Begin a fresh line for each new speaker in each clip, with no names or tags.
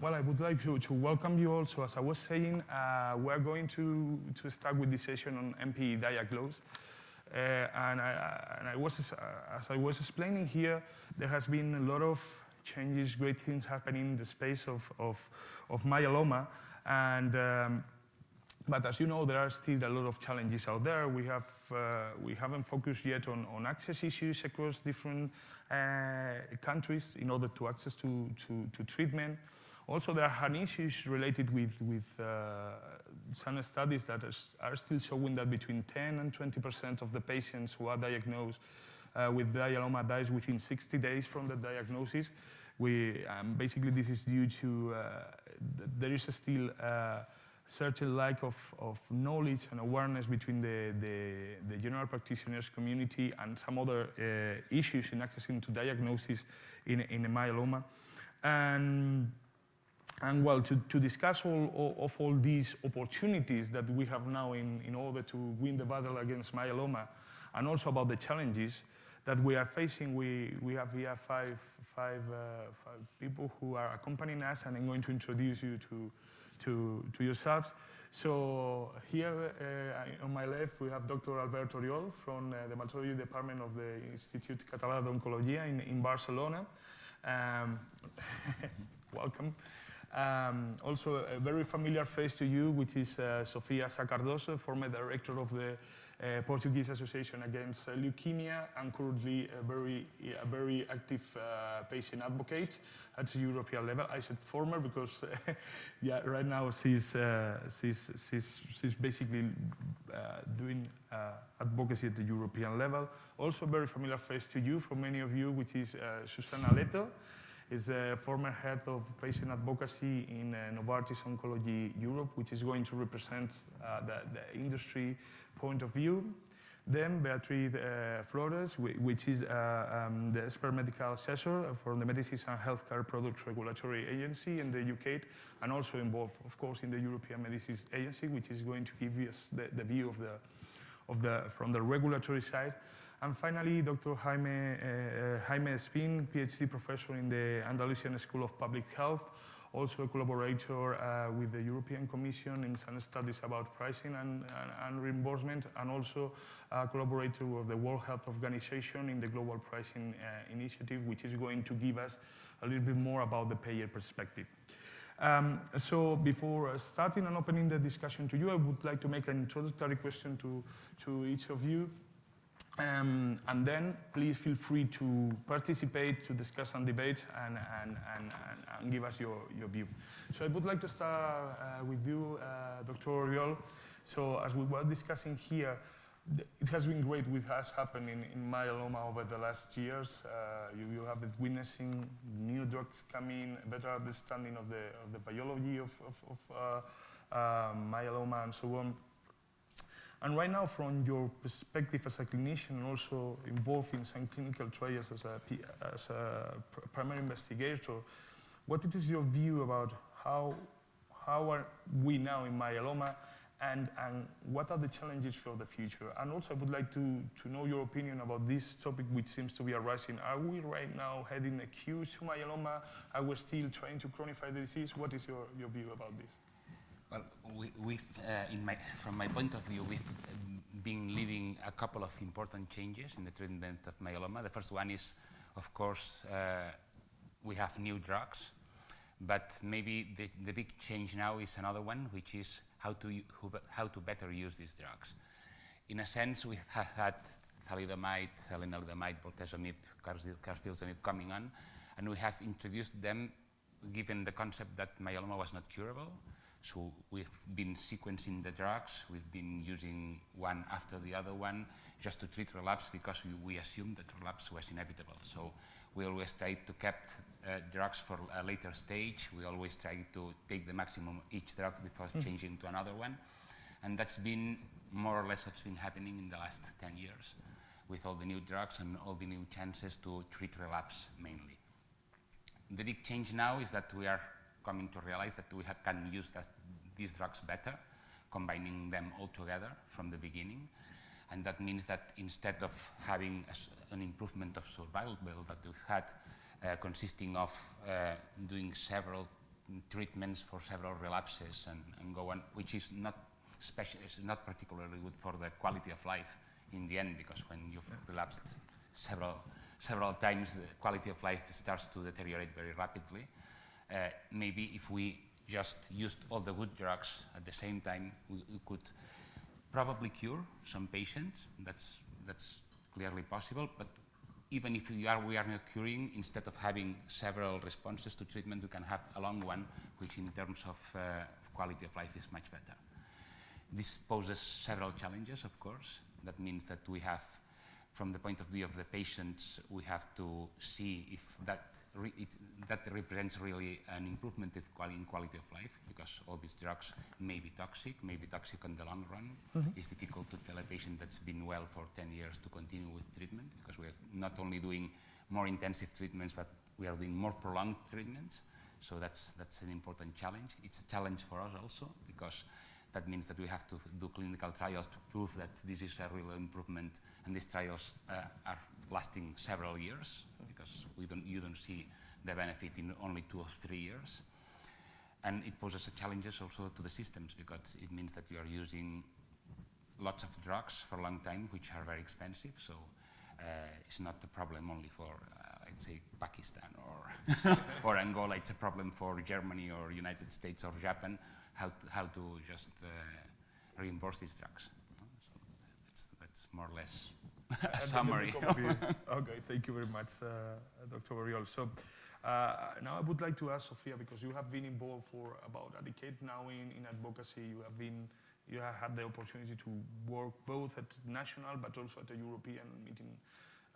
Well, I would like to, to welcome you also. As I was saying, uh, we're going to, to start with this session on MPE diagnose. Uh, and, I, and I was, as I was explaining here, there has been a lot of changes, great things happening in the space of, of, of myeloma. And um, but as you know, there are still a lot of challenges out there. We, have, uh, we haven't focused yet on, on access issues across different uh, countries in order to access to, to, to, treatment. Also, there are issues related with, with uh, some studies that are, are, still showing that between 10 and 20% of the patients who are diagnosed uh, with myeloma dies within 60 days from the diagnosis. We, um, basically, this is due to, uh, th there is still uh, certain lack of, of knowledge and awareness between the, the, the general practitioners community and some other uh, issues in accessing to diagnosis in, in a myeloma. And, and well, to, to discuss all, all, of all these opportunities that we have now in, in order to win the battle against myeloma, and also about the challenges that we are facing, we, we have here five, five, uh, five people who are accompanying us, and I'm going to introduce you to, to, to yourselves. So here uh, on my left, we have Dr. Alberto Oriol from uh, the Hematology Department of the Institute Català d'Oncologia in, in Barcelona. Um, welcome. Um, also a very familiar face to you, which is uh, Sofia Sá Cardoso, former director of the uh, Portuguese Association Against uh, Leukemia and currently a very, a very active uh, patient advocate at the European level. I said former because yeah, right now she's, she's, she's, she's basically doing advocacy at the European level. Also a very familiar face to you, for many of you, which is Susana Leto is the former head of patient advocacy in uh, Novartis Oncology Europe, which is going to represent uh, the, the, industry point of view. Then Beatriz uh, Flores, which is uh, um, the expert medical assessor for the Medicines and Healthcare Products Regulatory Agency in the UK, and also involved, of course, in the European Medicines Agency, which is going to give us the, the view of the, of the, from the regulatory side. And finally, Dr. Jaime, uh, Jaime Espín, PhD professor in the Andalusian School of Public Health, also a collaborator uh, with the European Commission in some studies about pricing and, and, and, reimbursement, and also a collaborator with the World Health Organization in the Global Pricing uh, Initiative, which is going to give us a little bit more about the payer perspective. Um, so before starting and opening the discussion to you, I would like to make an introductory question to, to each of you. Um, and then please feel free to participate, to discuss and debate, and, and, and, and, give us your, your view. So I would like to start uh, with you, uh, Dr. Oriol. So as we were discussing here, it has been great with us happening in myeloma over the last years. Uh, you, you have been witnessing new drugs coming, better understanding of the, of the biology of, of, of uh, uh, myeloma and so on. And right now, from your perspective as a clinician and also involved in some clinical trials as a, as a primary investigator, what is your view about how, how are we now in myeloma and, and what are the challenges for the future? And also I would like to, to know your opinion about this topic which seems to be arising. Are we right now heading a queue to myeloma? Are we still trying to chronify the disease? What is your, your view about this?
Well, we, uh, my, from my point of view, we've been living a couple of important changes in the treatment of myeloma. The first one is, of course, uh, we have new drugs, but maybe the, the, big change now is another one, which is how to, how to better use these drugs. In a sense, we have had thalidomide, lenalidomide, bortezomib, carfilzomib coming on, and we have introduced them given the concept that myeloma was not curable, so we've been sequencing the drugs, we've been using one after the other one just to treat relapse because we, we assumed that relapse was inevitable. So we always try to keep uh, drugs for a later stage. We always try to take the maximum each drug before mm. changing to another one. And that's been more or less what's been happening in the last 10 years with all the new drugs and all the new chances to treat relapse mainly. The big change now is that we are coming to realize that we can use that, these drugs better, combining them all together from the beginning. And that means that instead of having an improvement of survival that we've had, uh, consisting of uh, doing several treatments for several relapses and, and go on, which is not special, is not particularly good for the quality of life in the end, because when you've relapsed several, several times, the quality of life starts to deteriorate very rapidly. Uh, maybe if we just used all the good drugs at the same time, we, we could probably cure some patients. That's, that's clearly possible, but even if we are, we are not curing, instead of having several responses to treatment, we can have a long one, which in terms of, uh, of quality of life is much better. This poses several challenges, of course. That means that we have, from the point of view of the patients, we have to see if that, it, that represents really an improvement in quality of life, because all these drugs may be toxic, may be toxic in the long run. Mm -hmm. It's difficult to tell a patient that's been well for 10 years to continue with treatment, because we're not only doing more intensive treatments, but we are doing more prolonged treatments. So that's, that's an important challenge. It's a challenge for us also, because that means that we have to do clinical trials to prove that this is a real improvement, and these trials uh, are lasting several years because we don't, you don't see the benefit in only two or three years. And it poses challenges also to the systems because it means that you are using lots of drugs for a long time, which are very expensive. So uh, it's not a problem only for, uh, I'd say, Pakistan or, or Angola. It's a problem for Germany or United States or Japan, how to, how to just uh, reimburse these drugs. So that's, that's more or less a summary.
okay, thank you very much, uh, Dr. Oriol. So uh, now I would like to ask Sofia, because you have been involved for about a decade now in, in advocacy. You have been you have had the opportunity to work both at national but also at the European meeting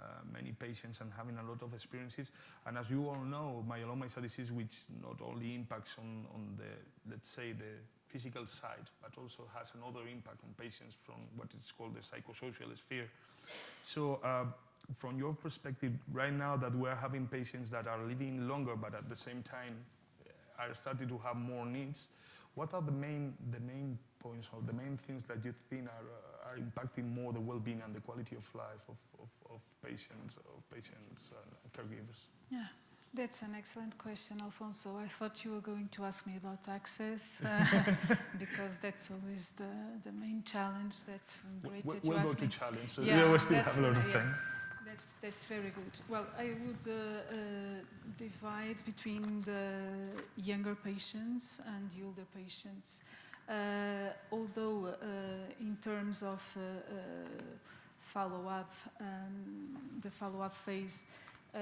uh, many patients and having a lot of experiences. And as you all know, myeloma is a disease which not only impacts on, on the, let's say, the physical side, but also has another impact on patients from what is called the psychosocial sphere. So uh, from your perspective, right now that we're having patients that are living longer, but at the same time uh, are starting to have more needs, what are the main, the main points or the main things that you think are, uh, are impacting more the well-being and the quality of life of, of, of patients, of patients and caregivers?
Yeah. That's an excellent question, Alfonso. I thought you were going to ask me about access, uh, because that's always the, the main challenge. That's great
we'll,
that you
we'll
ask
go
me.
to challenge, so
yeah,
we still have a lot of
yeah,
time.
That's, that's very good. Well, I would uh, uh, divide between the younger patients and the older patients. Uh, although uh, in terms of uh, follow-up, um, the follow-up phase, uh,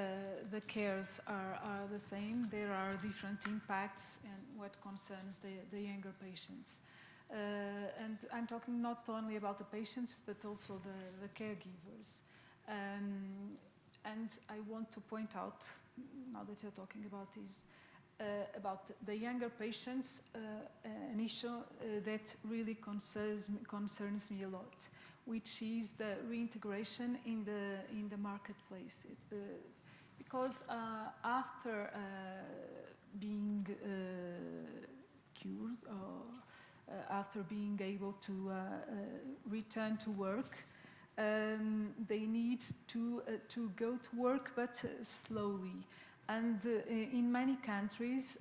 the cares are, are the same. There are different impacts and what concerns the, the younger patients. Uh, and I'm talking not only about the patients, but also the, the caregivers. Um, and I want to point out, now that you're talking about this, uh, about the younger patients, uh, an issue uh, that really concerns, concerns me a lot, which is the reintegration in the, in the marketplace. It, uh, because uh, after uh, being cured or after being able to return to work, um, they need to, uh, to go to work, but uh, slowly. And uh, in many countries,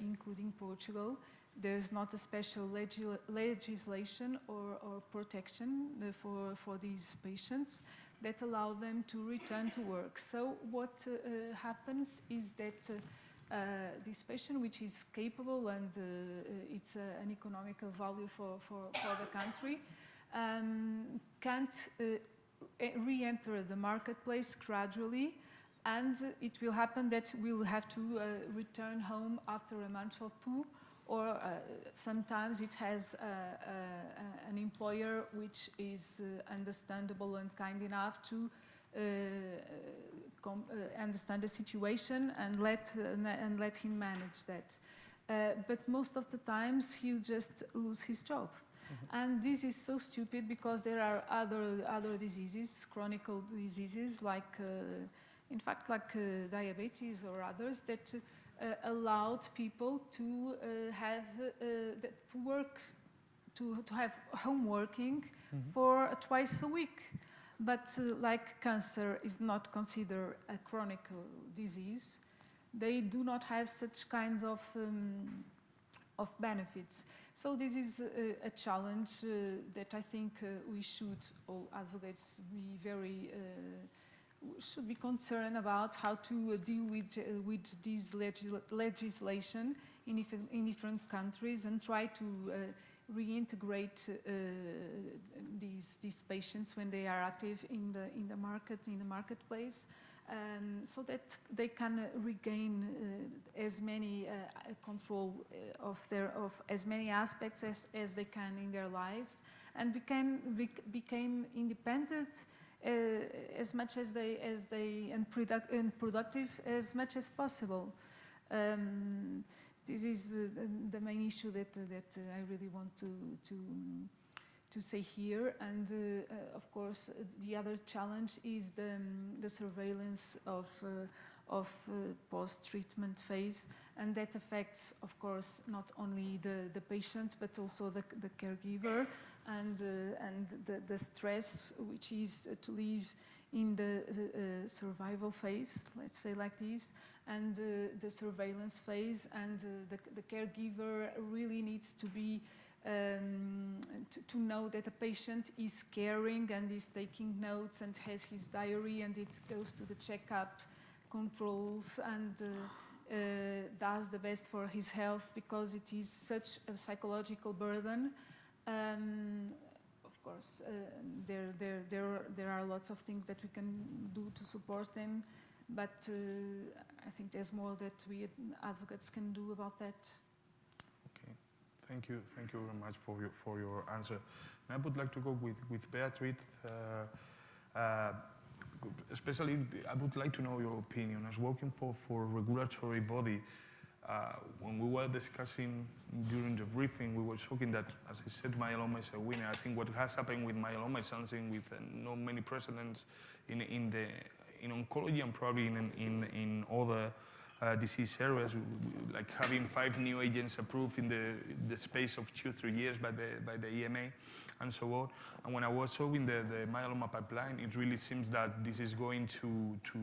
including Portugal, there's not a special legis legislation or, or protection for, for these patients that allow them to return to work. So what uh, happens is that uh, uh, this patient, which is capable and it's an economical value for, for, for the country, um, can't re-enter the marketplace gradually and it will happen that we'll have to uh, return home after a month or two or uh, sometimes it has uh, uh, an employer which is understandable and kind enough to understand the situation and let, and let him manage that. but most of the times he'll just lose his job. Mm -hmm. And this is so stupid because there are other, other diseases, chronic diseases, like, uh, in fact, like uh, diabetes or others that uh, allowed people to uh, have uh, to work to, to have home working mm -hmm. for twice a week. But like cancer is not considered a chronic disease, they do not have such kinds of, um, of benefits. So this is a, a challenge uh, that I think uh, we should, all advocates, be very, uh, should be concerned about how to uh, deal with, uh, with this legis legislation in, in different countries and try to uh, reintegrate uh, these, these patients when they are active in the, in the market, in the marketplace um, so that they can regain uh, as many uh, control of their of as many aspects as, as they can in their lives. And became bec became independent as much as they as they and, product, and productive as much as possible. Um, this is uh, the main issue that that I really want to to to say here. And uh, uh, of course, uh, the other challenge is the, um, the surveillance of, of post-treatment phase. And that affects, of course, not only the, the patient, but also the, the caregiver and, and the, the stress, which is to live in the uh, survival phase, let's say like this, and uh, the surveillance phase, and uh, the, the, caregiver really needs to be um, to, to, know that a patient is caring and is taking notes and has his diary and it goes to the checkup, controls and uh, uh, does the best for his health because it is such a psychological burden. Um, of course, uh, there, there, there, there are lots of things that we can do to support them, but uh, I think there's more that we advocates can do about that. Okay.
Thank you. Thank you very much for your, for your answer. And I would like to go with, with Beatriz. Uh, uh, especially, I would like to know your opinion. As working for, for regulatory body, uh, when we were discussing during the briefing, we were talking that, as I said, myeloma is a winner. I think what has happened with myeloma is something with uh, no many precedents in, in, the, in oncology and probably in, in, in other uh, disease areas, like having five new agents approved in the, the space of two, three years by the, by the EMA and so on. And when I was showing the, the myeloma pipeline, it really seems that this is going to, to,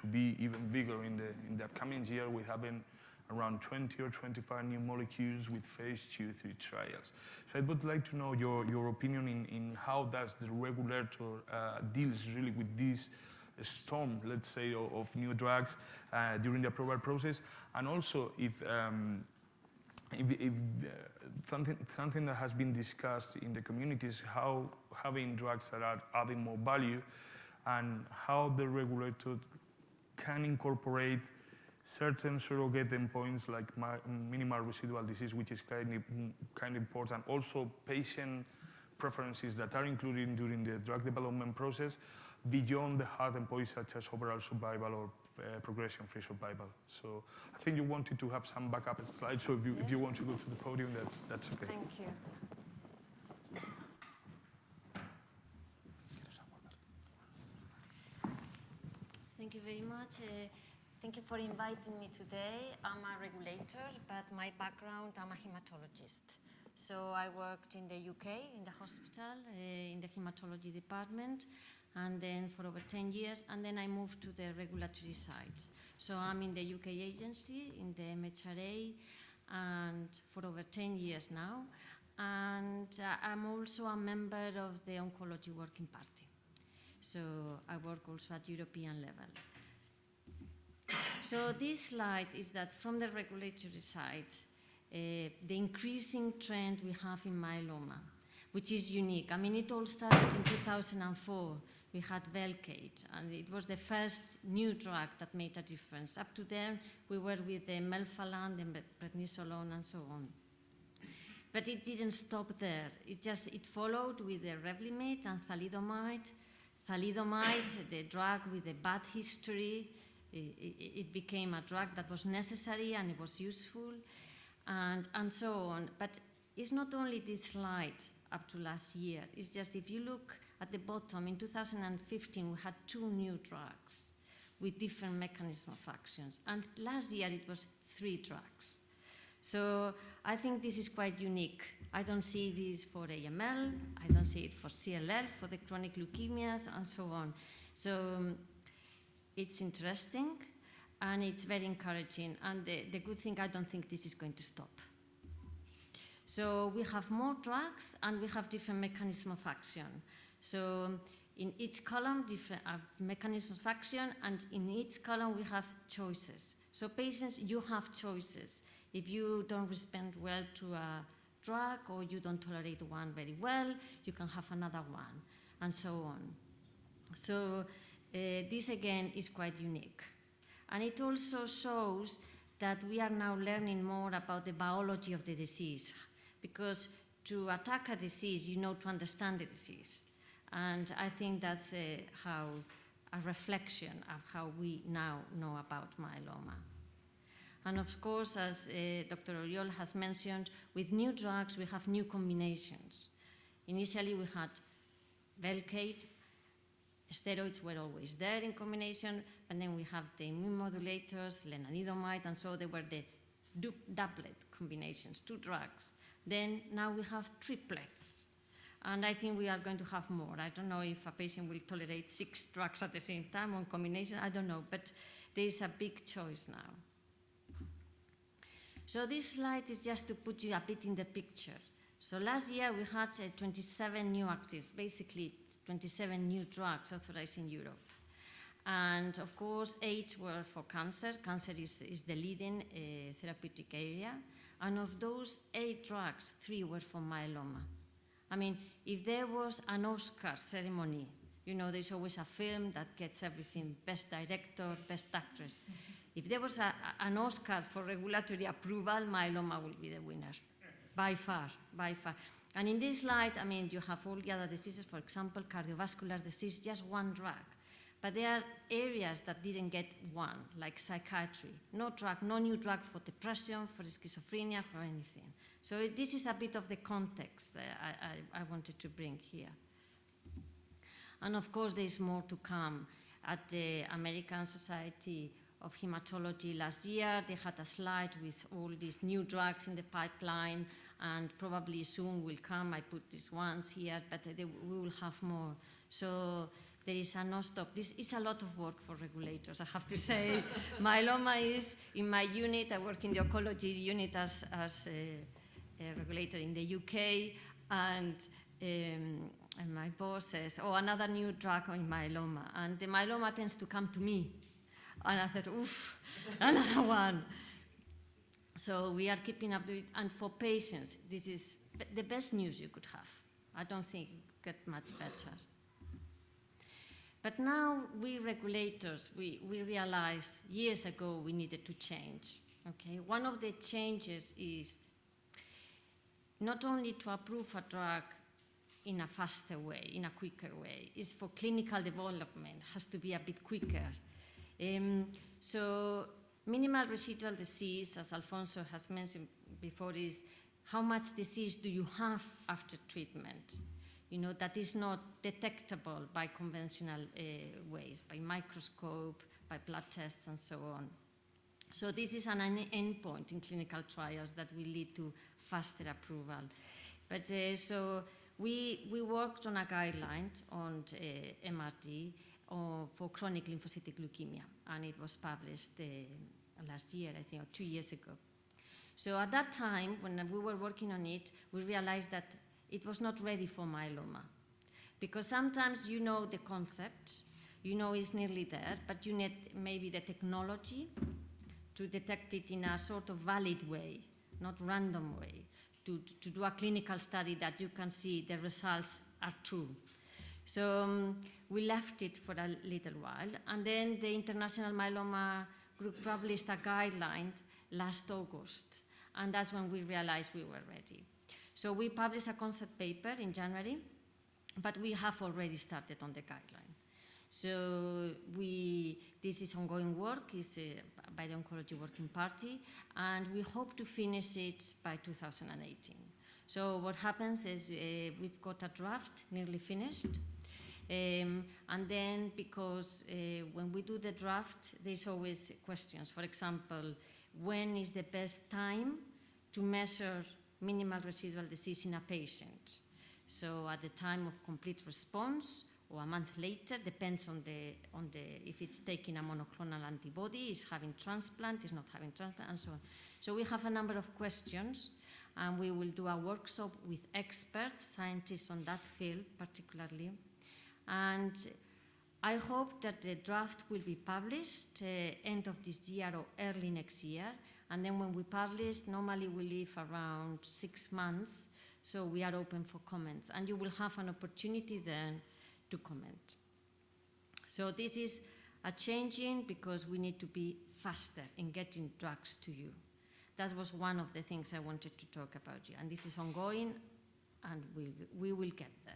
to be even bigger in the, in the upcoming year. We having around 20 or 25 new molecules with phase two, three trials. So I would like to know your, your opinion in, in how does the regulator uh, deals really with this storm, let's say, of, of new drugs uh, during the approval process, and also if, um, if, if uh, something, something that has been discussed in the community is how having drugs that are adding more value and how the regulator can incorporate certain surrogate endpoints like minimal residual disease, which is kind of, kind of important. Also, patient preferences that are included during the drug development process beyond the hard endpoints such as overall survival or uh, progression-free survival. So I think you wanted to have some backup slides, so if you, yeah. if you want to go to the podium, that's, that's okay.
Thank you. Thank you very much. Uh, thank you for inviting me today. I'm a regulator, but my background, I'm a hematologist. So I worked in the UK, in the hospital, uh, in the hematology department, and then for over 10 years, and then I moved to the regulatory side. So I'm in the UK agency, in the MHRA, and for over 10 years now. And uh, I'm also a member of the Oncology Working Party. So I work also at European level. So this slide is that from the regulatory side, uh, the increasing trend we have in myeloma, which is unique. I mean, it all started in 2004 we had Velcade, and it was the first new drug that made a difference. Up to then, we were with the melphalan, the prednisolone, and so on. But it didn't stop there. It just it followed with the Revlimid and thalidomide. Thalidomide, the drug with a bad history, it, became a drug that was necessary and it was useful, and, and so on. But it's not only this slide up to last year. It's just if you look at the bottom, in 2015, we had two new drugs with different mechanism of actions. And last year, it was three drugs. So I think this is quite unique. I don't see this for AML, I don't see it for CLL, for the chronic leukemias, and so on. So it's interesting. and it's very encouraging. And the, the good thing, I don't think this is going to stop. So we have more drugs and we have different mechanism of action. So in each column, different uh, mechanisms of action, and in each column we have choices. So patients, you have choices. If you don't respond well to a drug or you don't tolerate one very well, you can have another one, and so on. So this again is quite unique. And it also shows that we are now learning more about the biology of the disease, because to attack a disease, you know to understand the disease. And I think that's uh, how a reflection of how we now know about myeloma. And of course, as uh, Dr. Oriol has mentioned, with new drugs, we have new combinations. Initially, we had Velcade, steroids were always there in combination, and then we have the immune modulators, lenalidomide, and so they were the doublet combinations, two drugs. Then now we have triplets. And I think we are going to have more. I don't know if a patient will tolerate six drugs at the same time on combination, I don't know, but there is a big choice now. So this slide is just to put you a bit in the picture. So last year we had uh, 27 new active, basically 27 new drugs authorized in Europe. And of course, eight were for cancer. Cancer is, is the leading uh, therapeutic area. And of those eight drugs, three were for myeloma. I mean, if there was an Oscar ceremony, you know, there's always a film that gets everything, best director, best actress. If there was a, an Oscar for regulatory approval, myeloma will be the winner, by far, by far. And in this slide, I mean, you have all the other diseases, for example, cardiovascular disease, just one drug. But there are areas that didn't get one, like psychiatry. No drug, no new drug for depression, for schizophrenia, for anything. So this is a bit of the context I, I, I wanted to bring here. And of course, there is more to come. At the American Society of Hematology last year, they had a slide with all these new drugs in the pipeline, and probably soon will come. I put these ones here, but they, we will have more. So there is a non-stop. This is a lot of work for regulators, I have to say. Myeloma is in my unit. I work in the oncology unit as, as a, a regulator in the UK, and, um, and my boss says, oh, another new drug on myeloma. And the myeloma tends to come to me. And I thought, oof, another one. So we are keeping up with it. And for patients, this is the best news you could have. I don't think it get much better. But now we regulators, we, we realized years ago we needed to change. Okay? One of the changes is not only to approve a drug in a faster way, in a quicker way, is for clinical development, has to be a bit quicker. Um, so minimal residual disease, as Alfonso has mentioned before, is how much disease do you have after treatment? You know, that is not detectable by conventional uh, ways, by microscope, by blood tests, and so on. So this is an endpoint in clinical trials that will lead to faster approval. But uh, so we, we worked on a guideline on uh, MRD, uh, for chronic lymphocytic leukemia, and it was published uh, last year, I think, or two years ago. So at that time, when we were working on it, we realized that it was not ready for myeloma. Because sometimes you know the concept, you know it's nearly there, but you need maybe the technology to detect it in a sort of valid way, not random way, to, to do a clinical study that you can see the results are true. So um, we left it for a little while, and then the International Myeloma Group published a guideline last August, and that's when we realized we were ready. So we published a concept paper in January, but we have already started on the guideline. So we, this is ongoing work, is uh, by the Oncology Working Party, and we hope to finish it by 2018. So what happens is uh, we've got a draft nearly finished, um, and then because uh, when we do the draft, there's always questions. For example, when is the best time to measure minimal residual disease in a patient? So at the time of complete response, or a month later, depends on the, on the, if it's taking a monoclonal antibody, is having transplant, is not having transplant, and so on. So we have a number of questions, and we will do a workshop with experts, scientists on that field particularly. And I hope that the draft will be published uh, end of this year or early next year. And then when we publish, normally we leave around six months, so we are open for comments. And you will have an opportunity then to comment. So this is a changing because we need to be faster in getting drugs to you. That was one of the things I wanted to talk about you. And this is ongoing, and we, we will get there.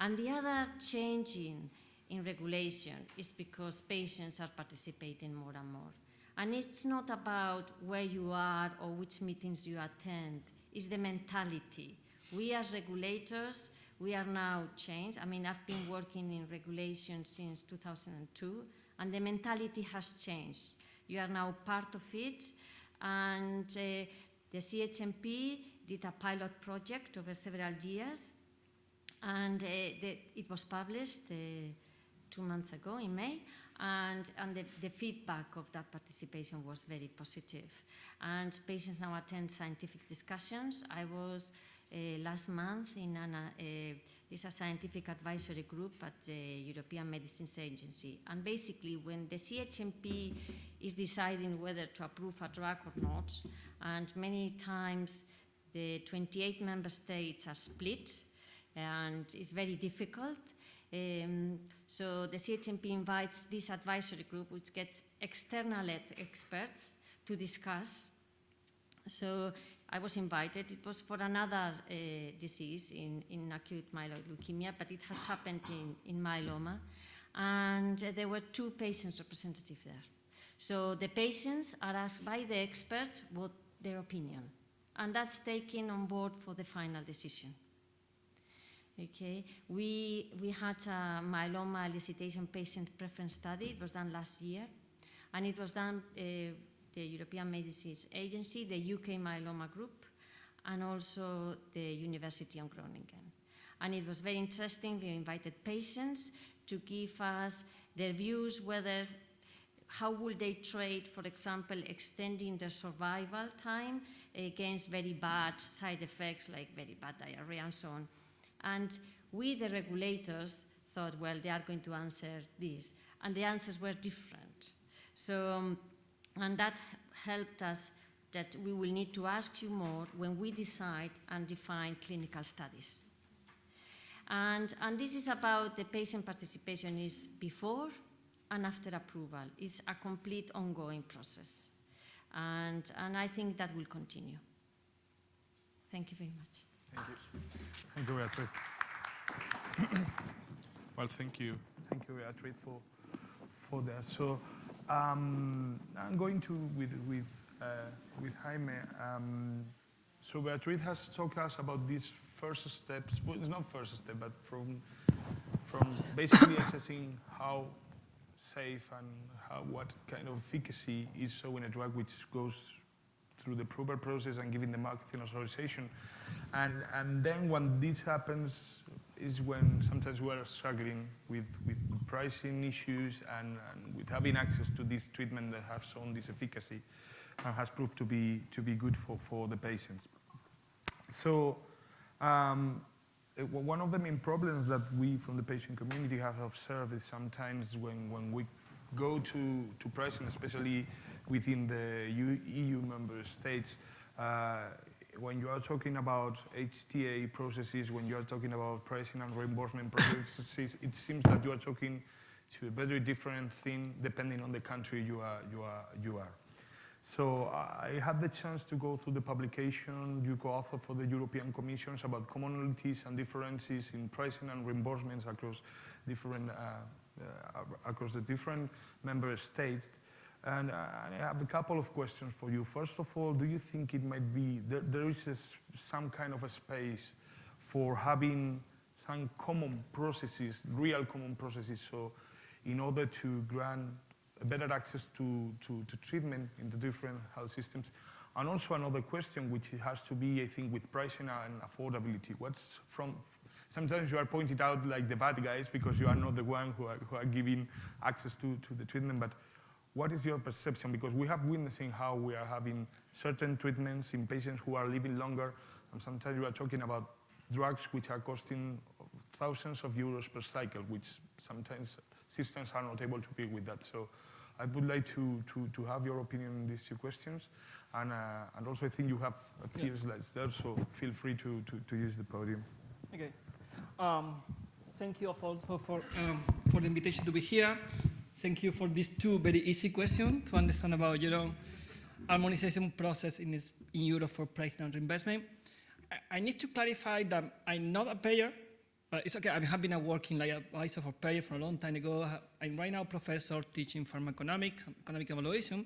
And the other changing in regulation is because patients are participating more and more. And it's not about where you are or which meetings you attend, it's the mentality. We as regulators, we are now changed. I mean, I've been working in regulation since 2002, and the mentality has changed. You are now part of it, and uh, the CHMP did a pilot project over several years, and uh, the, it was published uh, two months ago in May, and, and the, the, feedback of that participation was very positive. And patients now attend scientific discussions. I was uh, last month in an, this a scientific advisory group at the European Medicines Agency. And basically, when the CHMP is deciding whether to approve a drug or not, and many times the 28 member states are split, and it's very difficult. Um, so the CHMP invites this advisory group, which gets external experts to discuss. So I was invited. It was for another uh, disease in, in acute myeloid leukemia, but it has happened in, in myeloma. And uh, there were two patients representatives there. So the patients are asked by the experts what their opinion. And that's taken on board for the final decision. Okay, we, we had a myeloma elicitation patient preference study. It was done last year, and it was done uh, the European Medicines Agency, the UK Myeloma Group, and also the University of Groningen. And it was very interesting. We invited patients to give us their views whether how would they trade, for example, extending their survival time against very bad side effects like very bad diarrhea and so on. And we, the regulators, thought, well, they are going to answer this. And the answers were different. So, um, and that helped us that we will need to ask you more when we decide and define clinical studies. And, and this is about the patient participation is before and after approval. It's a complete ongoing process. And, and I think that will continue. Thank you very much.
Thank you. Thank you, Beatriz. well, thank you. Thank you, Beatriz, for, for that. So um, I'm going to, with, with, uh, with Jaime, um, so Beatriz has talked to us about these first steps, well, it's not first step, but from, from basically assessing how safe and how, what kind of efficacy is showing a drug which goes through the approval process and giving the marketing authorization. And, and then when this happens is when sometimes we are struggling with, with pricing issues and, and with having access to this treatment that has shown this efficacy and has proved to be, to be good for, for the patients. So um, one of the main problems that we from the patient community have observed is sometimes when, when we go to, to pricing, especially within the EU member states, uh, when you are talking about HTA processes, when you are talking about pricing and reimbursement processes, it seems that you are talking to a very different thing depending on the country you are. You are, you are. So I had the chance to go through the publication you co-author for the European Commissions about commonalities and differences in pricing and reimbursements across different uh, uh, across the different member states. Uh, and I have a couple of questions for you. First of all, do you think it might be, there, there is a, some kind of a space for having some common processes, real common processes, so in order to grant better access to, to, to treatment in the different health systems? And also another question, which has to be, I think, with pricing and affordability. What's from, sometimes you are pointed out like the bad guys because you are not the one who are, who are giving access to, to the treatment. But what is your perception? Because we have witnessing how we are having certain treatments in patients who are living longer, and sometimes you are talking about drugs which are costing thousands of euros per cycle, which sometimes systems are not able to deal with that. So I would like to, to, to have your opinion on these two questions. And, uh, and also I think you have a few slides there, so feel free to, to, to use the podium.
Okay. Um, thank you also for, um, for the invitation to be here. Thank you for these two very easy questions to understand about your own harmonization process in, this, in Europe for price and reimbursement. I, I need to clarify that I'm not a payer, but it's okay. I have been a working like advisor for payer for a long time ago. I'm right now a professor teaching pharmacoeconomics, economic evaluation.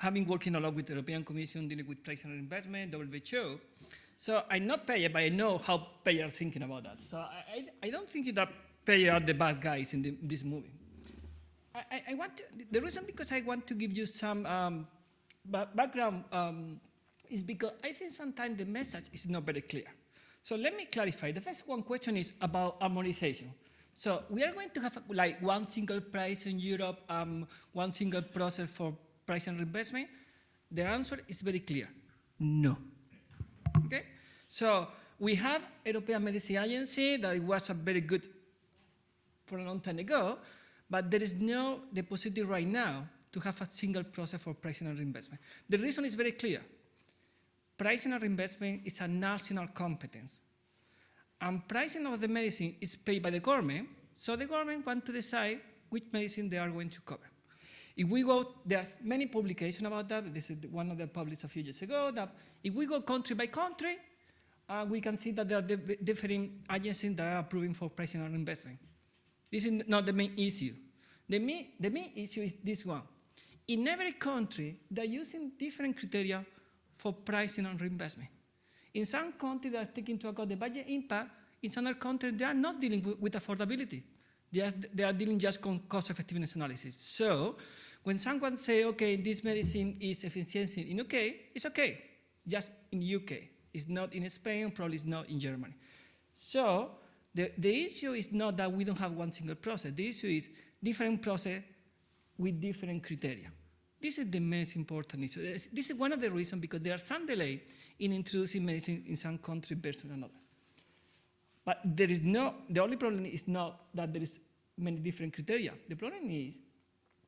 I have been working a lot with the European Commission dealing with price and reimbursement, WHO. So I'm not payer, but I know how payer are thinking about that. So I, I, I don't think that payer are the bad guys in the, this movie. I, I, want to, the reason because I want to give you some um, background um, is because I think sometimes the message is not very clear. So let me clarify. The first one question is about harmonization. So we are going to have like one single price in Europe, um, one single process for price and reimbursement. The answer is very clear, no. Okay? So we have European Medicine Agency that was a very good for a long time ago, but there is no possibility right now to have a single process for pricing and reimbursement. The reason is very clear. Pricing and reimbursement is a national competence. And pricing of the medicine is paid by the government, so the government wants to decide which medicine they are going to cover. If we go, there's many publications about that. This is one of them published a few years ago. That if we go country by country, uh, we can see that there are different agencies that are approving for pricing and reimbursement. This is not the main issue. The main, the main issue is this one. In every country, they're using different criteria for pricing and reimbursement. In some countries, they are taking into account the budget impact. In some other countries, they are not dealing with, with affordability. They are, they are dealing just with cost effectiveness analysis. So when someone say, okay, this medicine is efficiency in UK, it's okay, just in UK. It's not in Spain, probably it's not in Germany. So the, the issue is not that we don't have one single process. The issue is different process with different criteria. This is the most important issue. This is one of the reasons because there are some delay in introducing medicine in some country versus another. But there is no, the only problem is not that there is many different criteria. The problem is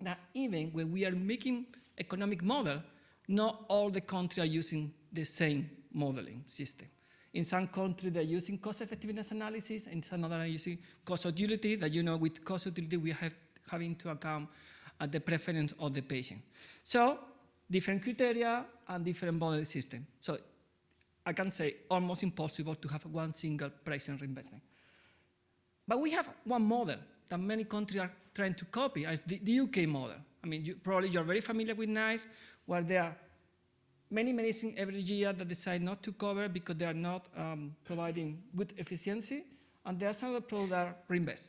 that even when we are making economic model, not all the countries are using the same modeling system. In some countries, they're using cost effectiveness analysis, and in some other they're using cost utility, that you know with cost utility we have having to account at the preference of the patient. So different criteria and different model system. So I can say almost impossible to have one single price and reimbursement. But we have one model that many countries are trying to copy as the, the UK model. I mean, you, probably you're very familiar with NICE, where they are many medicines every year that decide not to cover because they are not um, providing good efficiency, and there are some other products that are reimbursed.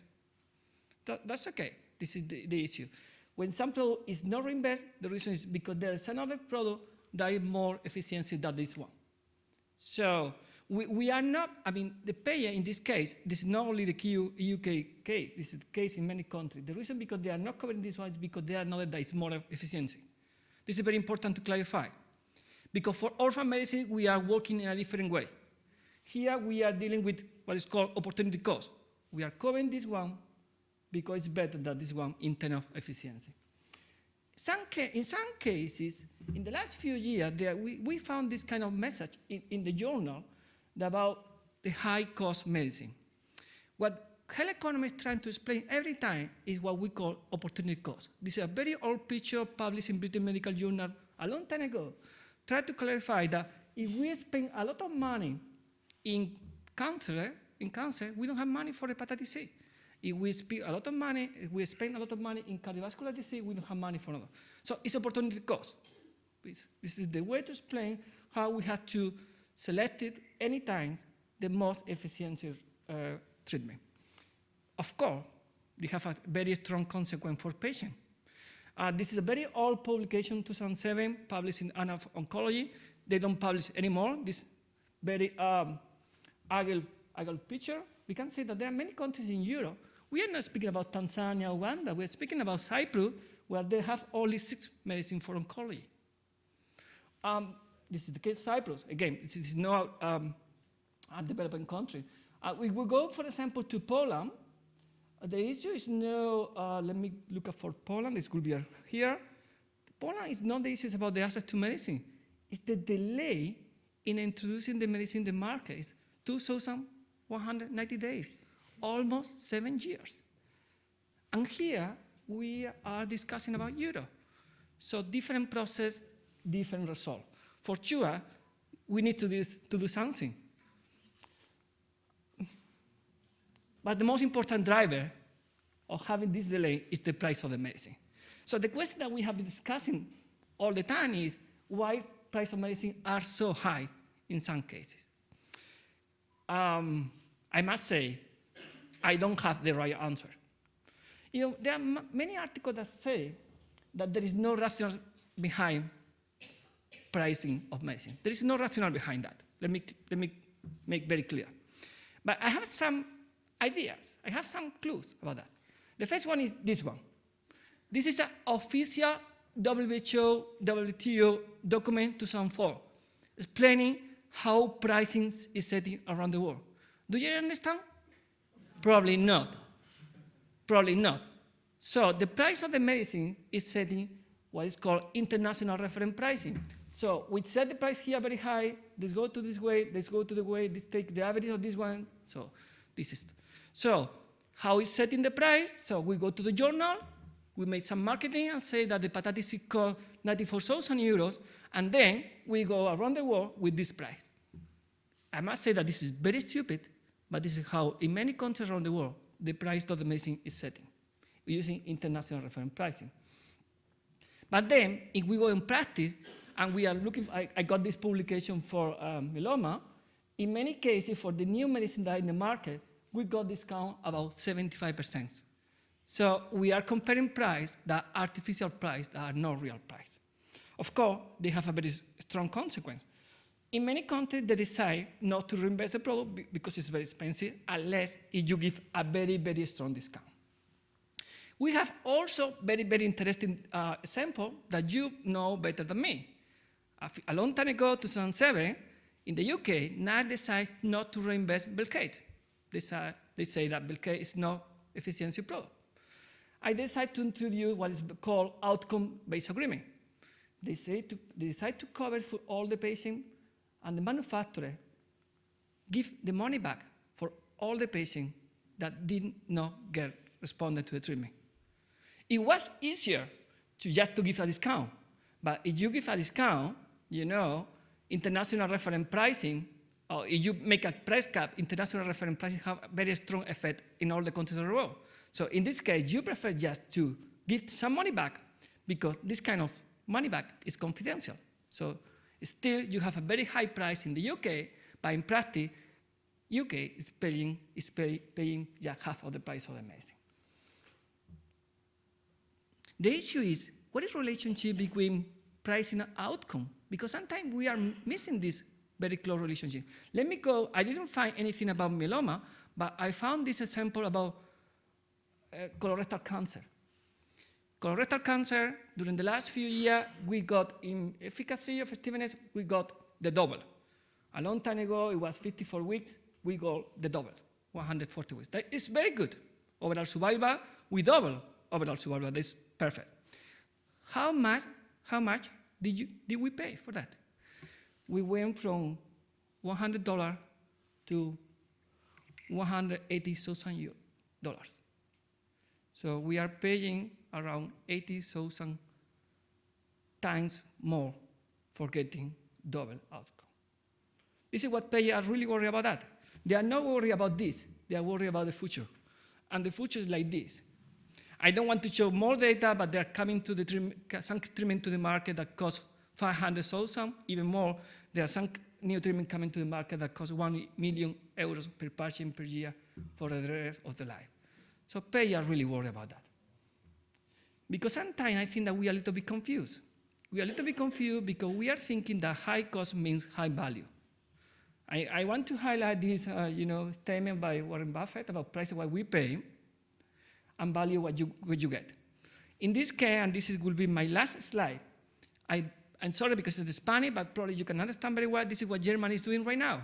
That, that's okay. This is the, the issue. When some product is not reimbursed, the reason is because there is another product that is more efficiency than this one. So we, we are not, I mean, the payer in this case, this is not only the UK case, this is the case in many countries. The reason because they are not covering this one is because they are not that is more efficiency. This is very important to clarify. Because for orphan medicine, we are working in a different way. Here we are dealing with what is called opportunity cost. We are covering this one because it's better than this one in terms of efficiency. Some in some cases, in the last few years, there, we, we found this kind of message in, in the journal about the high cost medicine. What health economists trying to explain every time is what we call opportunity cost. This is a very old picture published in British Medical Journal a long time ago. Try to clarify that if we spend a lot of money in cancer, in cancer, we don't have money for hepatitis C. If we spend a lot of money, if we spend a lot of money in cardiovascular disease, we don't have money for another. So it's opportunity cost. This is the way to explain how we have to selected anytime the most efficient uh, treatment. Of course, they have a very strong consequence for patients. Uh, this is a very old publication, 2007, published in Annals of Oncology. They don't publish anymore. This very um, ugly, ugly picture. we can say that there are many countries in Europe. We are not speaking about Tanzania, Uganda. We're speaking about Cyprus, where they have only six medicine for oncology. Um, this is the case of Cyprus. Again, this is not um, a developing country. Uh, we will go, for example, to Poland. The issue is no, uh, let me look up for Poland. This will be here. Poland is not the issue about the access to medicine. It's the delay in introducing the medicine in the market. It's 2,190 days, almost seven years. And here we are discussing about Europe. So different process, different result. For sure, we need to do, to do something. But the most important driver of having this delay is the price of the medicine. So the question that we have been discussing all the time is why price of medicine are so high in some cases. Um, I must say, I don't have the right answer. You know, there are many articles that say that there is no rationale behind pricing of medicine. There is no rationale behind that. Let me, let me make very clear. But I have some ideas. I have some clues about that. The first one is this one. This is an official WHO, WTO document 2004 explaining how pricing is setting around the world. Do you understand? Probably not. Probably not. So the price of the medicine is setting what is called international reference pricing. So we set the price here very high, this go to this way, this go to the way, this take the average of this one. So this is, so how is setting the price? So we go to the journal, we make some marketing and say that the hepatitis C cost 94,000 euros, and then we go around the world with this price. I must say that this is very stupid, but this is how, in many countries around the world, the price of the medicine is setting, using international reference pricing. But then, if we go in practice, and we are looking, I, I, got this publication for um, myeloma, in many cases, for the new medicine that are in the market, we got discount about 75%. So we are comparing price that artificial price that are not real price. Of course, they have a very strong consequence. In many countries, they decide not to reinvest the product because it's very expensive unless you give a very, very strong discount. We have also very, very interesting uh, example that you know better than me. A, long time ago, 2007, in the UK, NICE decided not to reinvest Velcade. They, say, they say that Velcade is not efficiency product. I decided to introduce what is called outcome-based agreement. They, say to, they decide to cover for all the patients, and the manufacturer give the money back for all the patients that did not get responded to the treatment. It was easier to just to give a discount, but if you give a discount, you know, international reference pricing, or if you make a price cap, international reference prices have very strong effect in all the countries of the world. So in this case, you prefer just to give some money back because this kind of money back is confidential. So still you have a very high price in the UK, but in practice, UK is paying, is pay, paying just half of the price of the medicine. The issue is, what is relationship between pricing and outcome? Because sometimes we are missing this very close relationship. Let me go, I didn't find anything about myeloma, but I found this example about uh, colorectal cancer. Colorectal cancer, during the last few years, we got in efficacy effectiveness, we got the double. A long time ago, it was 54 weeks, we got the double, 140 weeks. That is very good. Overall survival, we double overall survival, that's perfect. How much, how much did, you, did we pay for that? We went from $100 to $180,000. So we are paying around 80,000 times more for getting double outcome. This is what payers are really worried about that. They are not worried about this, they are worried about the future. And the future is like this. I don't want to show more data, but they're coming to the some treatment to the market that costs 500,000, even more. There are some new treatment coming to the market that cost 1 million euros per patient per year for the rest of the life. So pay are really worried about that. Because sometimes I think that we are a little bit confused. We are a little bit confused because we are thinking that high cost means high value. I, I want to highlight this, uh, you know, statement by Warren Buffett about price what we pay and value what you, what you get. In this case, and this is, will be my last slide, I, I'm sorry because it's Spanish, but probably you can understand very well, this is what Germany is doing right now.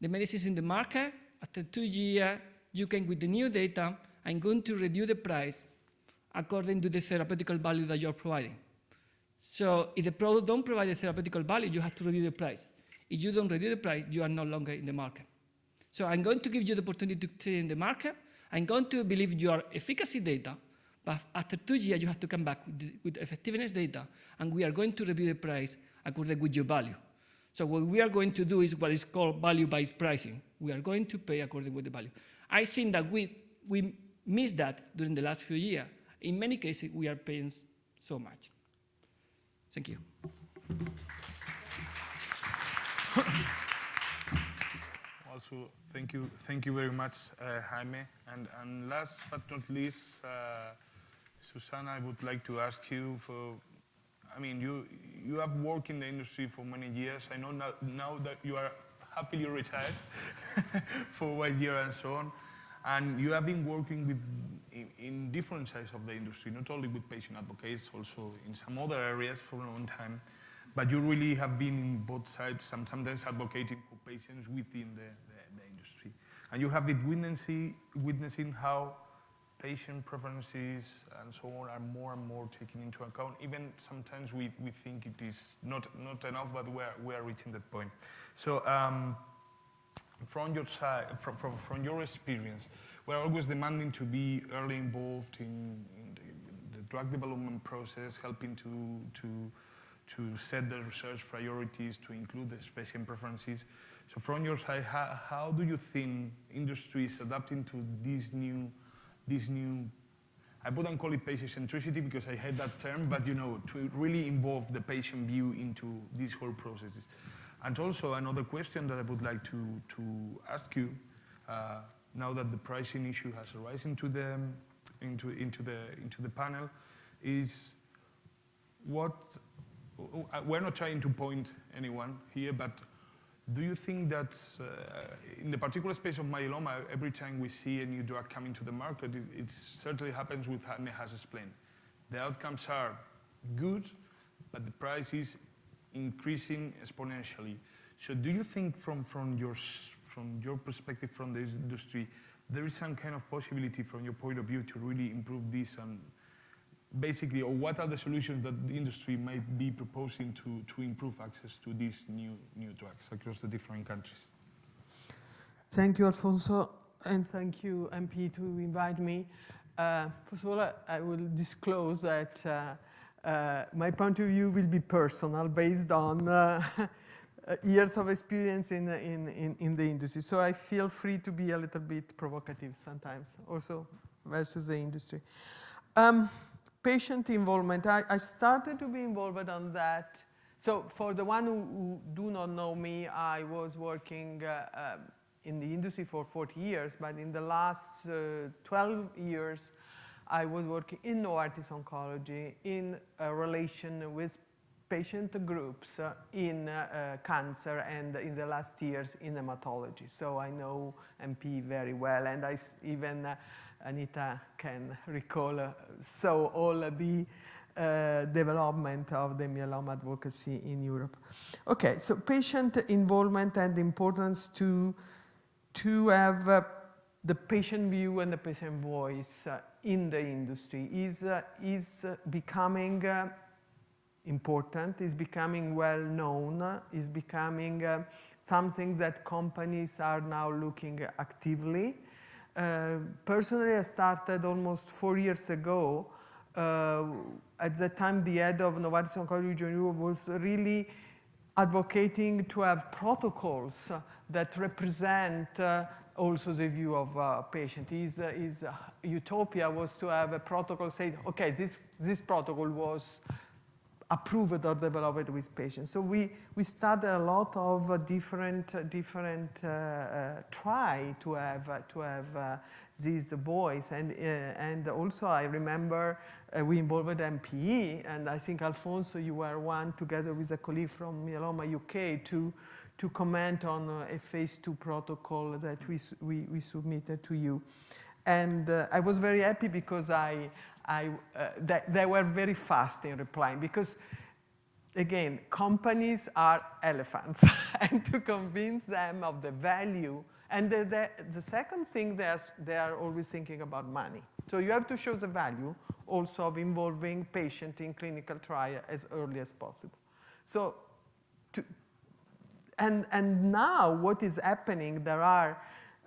The medicine is in the market, after two years, you can, with the new data, I'm going to reduce the price according to the therapeutical value that you're providing. So if the product don't provide the therapeutical value, you have to reduce the price. If you don't reduce the price, you are no longer in the market. So I'm going to give you the opportunity to stay in the market. I'm going to believe your efficacy data, but after two years, you have to come back with, effectiveness data, and we are going to review the price according with your value. So what we are going to do is what is called value-based pricing. We are going to pay according with the value. I think that we, we missed that during the last few years. In many cases, we are paying so much. Thank you.
Also, thank you, thank you very much, uh, Jaime. And, and last but not least, uh, Susanna, I would like to ask you for, I mean, you, you have worked in the industry for many years. I know now, now that you are happily retired for one year and so on. And you have been working with, in, in different sides of the industry, not only with patient advocates, also in some other areas for a long time. But you really have been in both sides, and sometimes advocating for patients within the, the, the industry. And you have been witnessing, witnessing how patient preferences and so on are more and more taken into account. Even sometimes we, we think it is not, not enough, but we are, we are reaching that point. So um, from your side, from, from, from your experience, we're always demanding to be early involved in, in the, the drug development process, helping to, to to set the research priorities, to include the patient preferences. So from your side, how, how do you think industry is adapting to these new, this new, I wouldn't call it patient centricity because I hate that term, but you know, to really involve the patient view into these whole processes. And also another question that I would like to, to ask you, uh, now that the pricing issue has arisen into the, into, into, the, into the panel, is what we're not trying to point anyone here, but do you think that uh, in the particular space of myeloma, every time we see a new drug coming to the market, it, it certainly happens with Jaime has explained. The outcomes are good, but the price is increasing exponentially. So do you think from, from, your, from your perspective from the industry, there is some kind of possibility from your point of view to really improve this and basically, or what are the solutions that the industry might be proposing to, to improve access to these new, new drugs across the different countries?
Thank you, Alfonso, and thank you, MP, to invite me. Uh, first of all, I will disclose that uh, uh, my point of view will be personal, based on uh, years of experience in, in, in, in, the industry. So I feel free to be a little bit provocative sometimes, also versus the industry. Um, patient involvement, I, I, started to be involved on that. So for the one who, who do not know me, I was working uh, uh, in the industry for 40 years, but in the last uh, 12 years, I was working in Novartis Oncology in relation with patient groups uh, in uh, cancer and in the last years in hematology. So I know MP very well and I even uh, Anita can recall. Uh, so all the uh, development of the myeloma advocacy in Europe. Okay, so patient involvement and importance to, to have uh, the patient view and the patient voice uh, in the industry is, uh, is uh, becoming important, is becoming well known, is becoming something that companies are now looking actively uh, personally, I started almost four years ago. Uh, at that time, the head of Novartis Oncology Region Europe was really advocating to have protocols that represent uh, also the view of uh, patient. His, uh, his utopia was to have a protocol say, okay, this, this protocol was approved or developed with patients. So we, we started a lot of uh, different, uh, different uh, uh, try to have, uh, to have uh, this voice. And, and also I remember we involved MPE, and I think Alfonso, you were one together with a colleague from Myeloma UK to, to comment on a phase two protocol that we, we, we submitted to you. And I was very happy because I, I, uh, they, they were very fast in replying because again, companies are elephants and to convince them of the value. And the, the, the second thing, they are, they are always thinking about money. So you have to show the value also of involving patient in clinical trial as early as possible. So to, and, and now what is happening, there are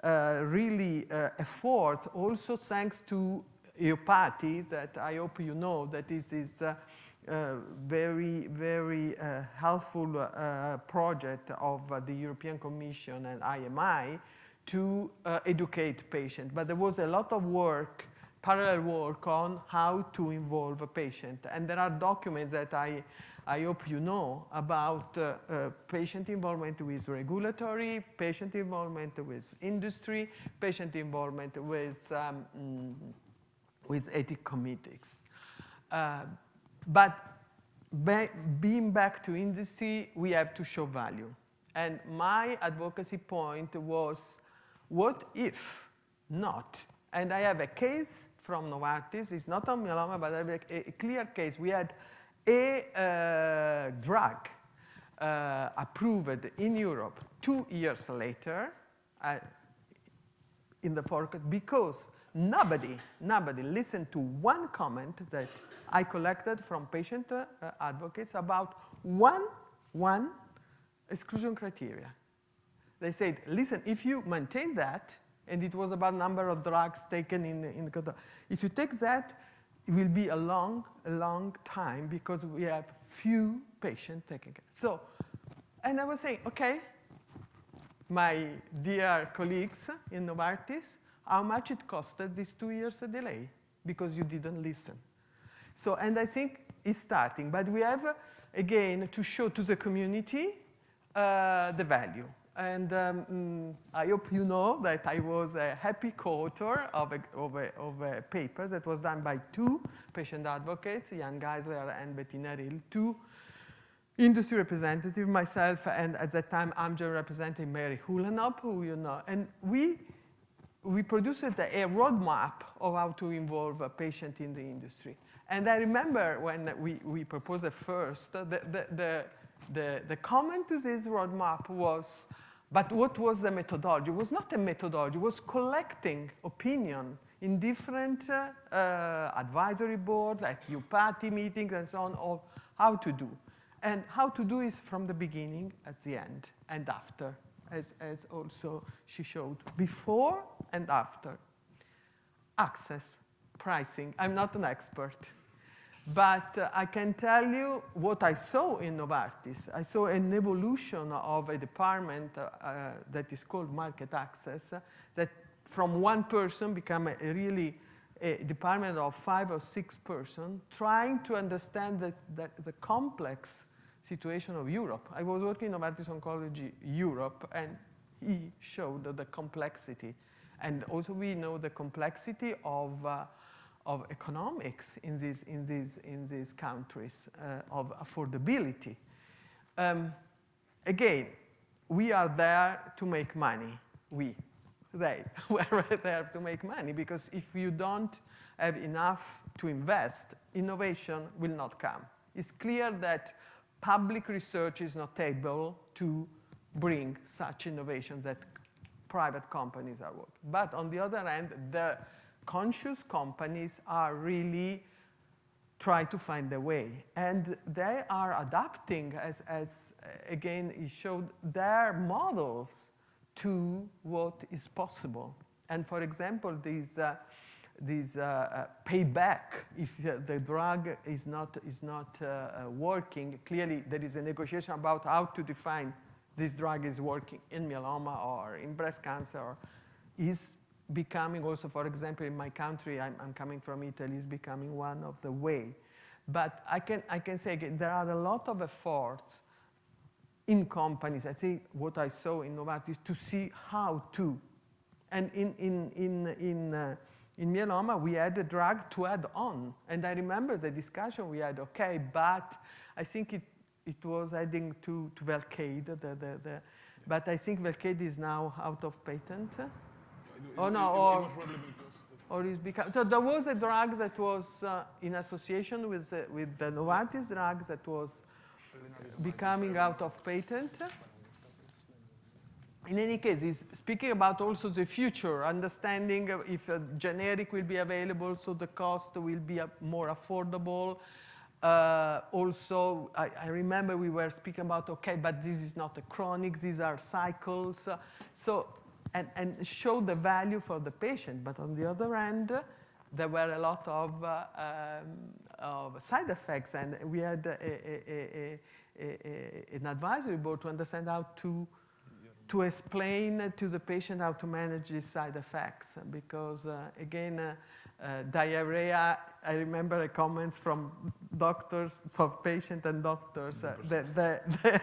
uh, really uh, efforts also thanks to EUPATI that I hope you know that this is a uh, very, very uh, helpful uh, project of uh, the European Commission and IMI to uh, educate patients. But there was a lot of work, parallel work on how to involve a patient. And there are documents that I I hope you know about uh, uh, patient involvement with regulatory, patient involvement with industry, patient involvement with, um, mm, with ethic committees. Uh, but being back to industry, we have to show value. And my advocacy point was, what if not? And I have a case from Novartis, it's not on myeloma, but I have a, a clear case. We had a uh, drug uh, approved in Europe two years later uh, in the forecast because nobody, nobody listened to one comment that I collected from patient uh, advocates about one, one exclusion criteria. They said, listen, if you maintain that, and it was about number of drugs taken in, in if you take that, it will be a long, a long time because we have few patients taking it. So, and I was saying, okay, my dear colleagues in Novartis, how much it costed these two years a delay because you didn't listen. So, and I think it's starting, but we have, again, to show to the community uh, the value. And um, mm, I hope you know that I was a happy co-author of a, of, a, of a paper that was done by two patient advocates, Jan Geisler and Bettina Ryll, two industry representative, myself, and at that time Amgen representing Mary Uhlenhopp, who you know. And we, we produced a, roadmap of how to involve a patient in the industry. And I remember when we, we proposed it first, the, the, the, the, the comment to this roadmap was, but what was the methodology? It was not a methodology, it was collecting opinion in different uh, uh, advisory board, like EUPATI meetings and so on, of how to do. And how to do is from the beginning, at the end, and after, as, as also she showed, before and after. Access, pricing, I'm not an expert. But uh, I can tell you what I saw in Novartis. I saw an evolution of a department uh, uh, that is called market access, uh, that from one person became a, a really a department of five or six persons trying to understand that, that the complex situation of Europe. I was working in Novartis Oncology Europe, and he showed the complexity. And also we know the complexity of uh, of economics in these, in these, in these countries, uh, of affordability. Um, again, we are there to make money. We, they, were there to make money because if you don't have enough to invest, innovation will not come. It's clear that public research is not able to bring such innovations that private companies are working. But on the other hand, the conscious companies are really try to find a way. And they are adapting, as, as uh, again it showed, their models to what is possible. And for example, these, uh, these uh, uh, payback, if uh, the drug is not, is not working, clearly there is a negotiation about how to define this drug is working in myeloma or in breast cancer, is becoming also, for example, in my country, I'm, I'm coming from Italy, is becoming one of the way. But I can, I can say again, there are a lot of efforts in companies, I think what I saw in Novartis, to see how to. And in, in, in, in, uh, in myeloma, we had a drug to add on. And I remember the discussion we had, okay, but I think it, it was adding to, to Velcade, the, the, the, but I think Velcade is now out of patent. Oh, no, or, or is become, so there was a drug that was uh, in association with, uh, with the Novartis drug that was becoming out of patent. In any case, he's speaking about also the future, understanding if a generic will be available, so the cost will be uh, more affordable. Uh, also, I, I, remember we were speaking about, okay, but this is not a chronic, these are cycles. Uh, so, and, and show the value for the patient. But on the other hand, there were a lot of, uh, um, of side effects, and we had a, a, a, an advisory board to understand how to to explain to the patient how to manage these side effects because uh, again uh, diarrhea I remember the comments from doctors for patient and doctors uh, the, the,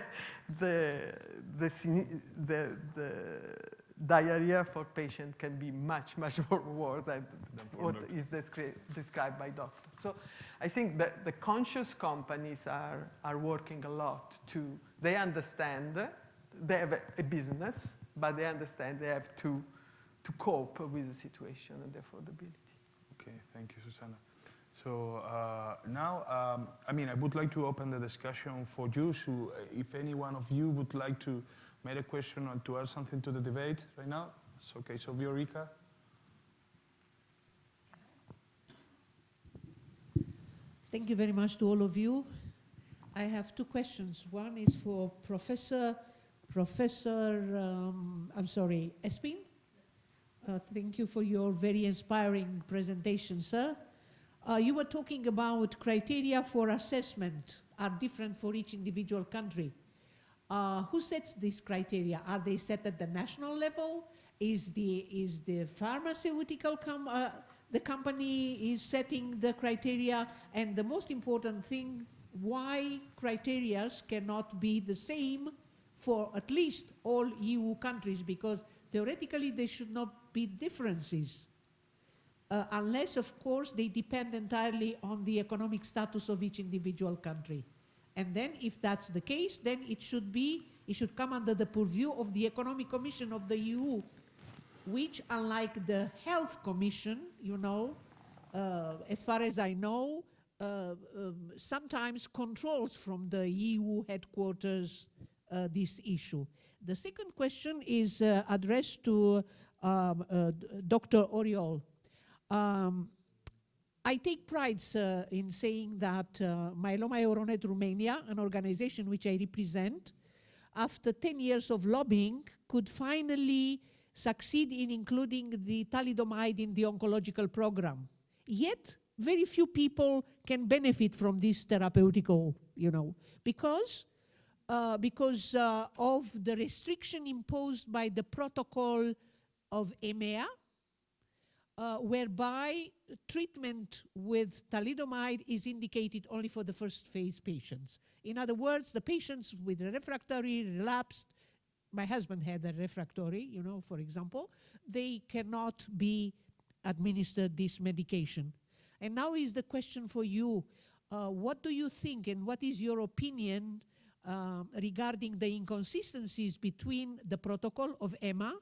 the, the, the, the, diarrhea for patient can be much much more worse than, than what doctors. is descri described by doctors so I think that the conscious companies are, are working a lot to, they understand, they have a, a business, but they understand they have to, to cope with the situation and therefore the affordability.
Okay, thank you, Susanna. So uh, now, um, I mean, I would like to open the discussion for you. So if any one of you would like to make a question or to add something to the debate right now, it's okay. So Viorica.
Thank you very much to all of you. I have two questions. One is for Professor, Professor, um, I'm sorry, Espin. Uh, thank you for your very inspiring presentation, sir. Uh, you were talking about criteria for assessment are different for each individual country. Uh, who sets these criteria? Are they set at the national level? Is the, is the pharmaceutical com uh, the company is setting the criteria and the most important thing, why criteria cannot be the same for at least all EU countries because theoretically there should not be differences. Uh, unless, of course, they depend entirely on the economic status of each individual country. And then if that's the case, then it should be, it should come under the purview of the Economic Commission of the EU which unlike the Health Commission, you know, uh, as far as I know, uh, um, sometimes controls from the EU headquarters uh, this issue. The second question is uh, addressed to um, uh, Dr. Oriol. Um, I take pride in saying that uh, Myeloma Euronet Romania, an organization which I represent, after 10 years of lobbying, could finally succeed in including the thalidomide in the oncological program. Yet, very few people can benefit from this therapeutical, you know, because, uh, because uh, of the restriction imposed by the protocol of EMEA, uh, whereby treatment with thalidomide is indicated only for the first phase patients. In other words, the patients with refractory, relapsed, my husband had a refractory, you know, for example, they cannot be administered this medication. And now is the question for you, uh, what do you think and what is your opinion um, regarding the inconsistencies between the protocol of EMA,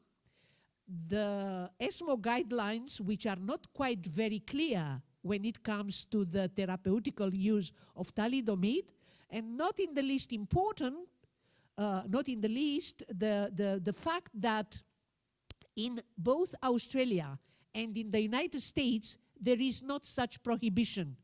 the ESMO guidelines, which are not quite very clear when it comes to the therapeutical use of thalidomide, and not in the least important, uh, not in the least, the, the, the fact that in both Australia and in the United States, there is not such prohibition.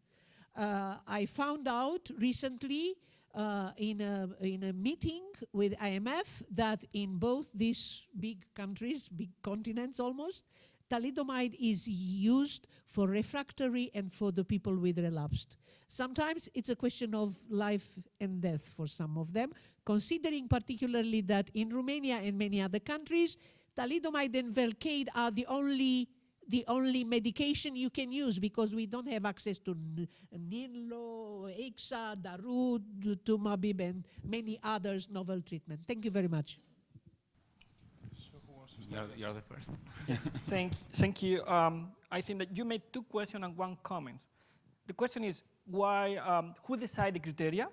Uh, I found out recently uh, in, a, in a meeting with IMF that in both these big countries, big continents almost, thalidomide is used for refractory and for the people with relapsed. Sometimes it's a question of life and death for some of them, considering particularly that in Romania and many other countries, thalidomide and Velcade are the only the only medication you can use because we don't have access to N- Ninlo, Ixa, Darud, Tumabib, and many others novel treatment. Thank you very much.
You're, you're the first.
thank, thank you. Um, I think that you made two questions and one comment. The question is why, um, who decide the criteria?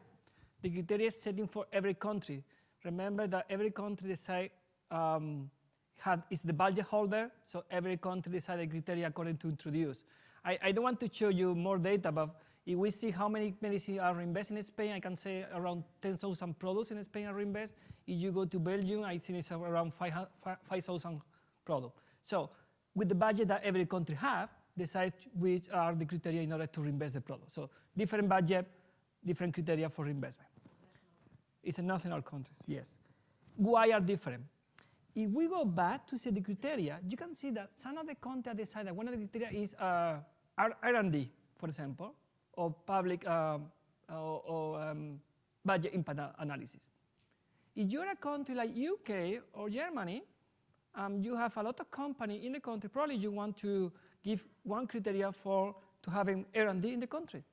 The criteria is setting for every country. Remember that every country decide um, had, is the budget holder, so every country decide the criteria according to introduce. I, I don't want to show you more data, but if we see how many medicines are reinvested in Spain, I can say around 10,000 products in Spain are reinvested. If you go to Belgium, I think it's around 5,000 products. So with the budget that every country have, decide which are the criteria in order to reinvest the product. So different budget, different criteria for investment. It's a national context, yes. Why are different? If we go back to see the criteria, you can see that some of the countries decide that one of the criteria is uh, R&D, for example, or public um, or, or um, budget impact analysis. If you're a country like UK or Germany, um, you have a lot of company in the country, probably you want to give one criteria for to having R&D in the country.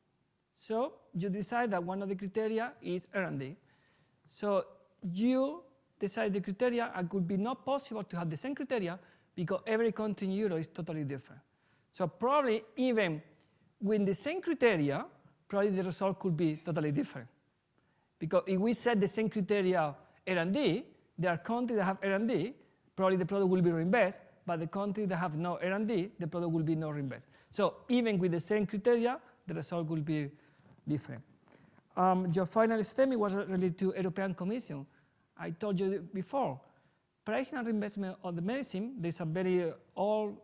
So you decide that one of the criteria is R&D. So you decide the criteria and could be not possible to have the same criteria because every country in Europe is totally different. So probably even with the same criteria, probably the result could be totally different. Because if we set the same criteria R&D, there are countries that have R&D, probably the product will be reinvested, but the countries that have no R&D, the product will be not reinvested. So even with the same criteria, the result will be different. Um, your final statement was related to European Commission. I told you before, pricing and reinvestment of the medicine, there's a very old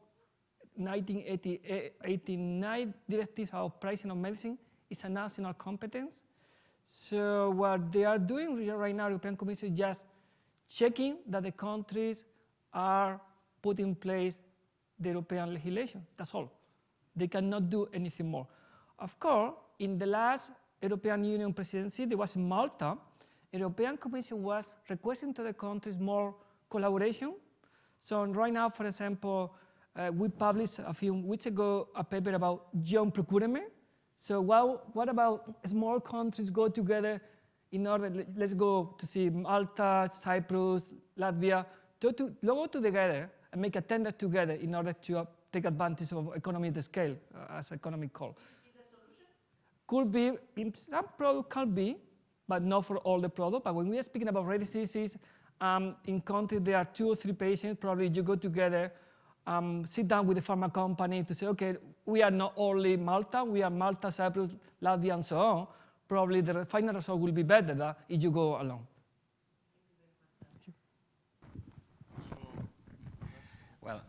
1989 directives of pricing of medicine is a national competence. So what they are doing right now, European Commission, is just checking that the countries are putting in place the European legislation. That's all. They cannot do anything more. Of course, in the last European Union presidency, there was Malta, European Commission was requesting to the countries more collaboration. So right now, for example, uh, we published a few weeks ago a paper about joint procurement. So what, what about small countries go together in order, let's go to see Malta, Cyprus, Latvia, to, to go together and make a tender together in order to uh, take advantage of economy of the scale, uh, as economic call. Could be, in some product can be, but not for all the product. But when we are speaking about rare diseases, um, in countries there are two or three patients, probably you go together, um, sit down with the pharma company to say, okay, we are not only Malta, we are Malta, Cyprus, Latvia, and so on. Probably the final result will be better if you go alone.
Well,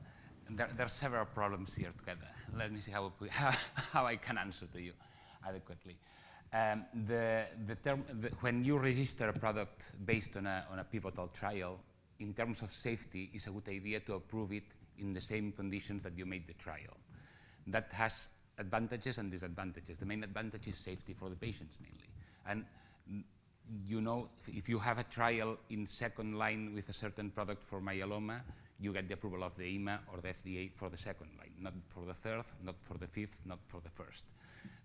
there, there, are several problems here together. Let me see how, how, how I can answer to you adequately. Um, the, the term, the, when you register a product based on a, on a pivotal trial, in terms of safety, it's a good idea to approve it in the same conditions that you made the trial. That has advantages and disadvantages. The main advantage is safety for the patients mainly. And you know, if you have a trial in second line with a certain product for myeloma, you get the approval of the EMA or the FDA for the second line, not for the third, not for the fifth, not for the first.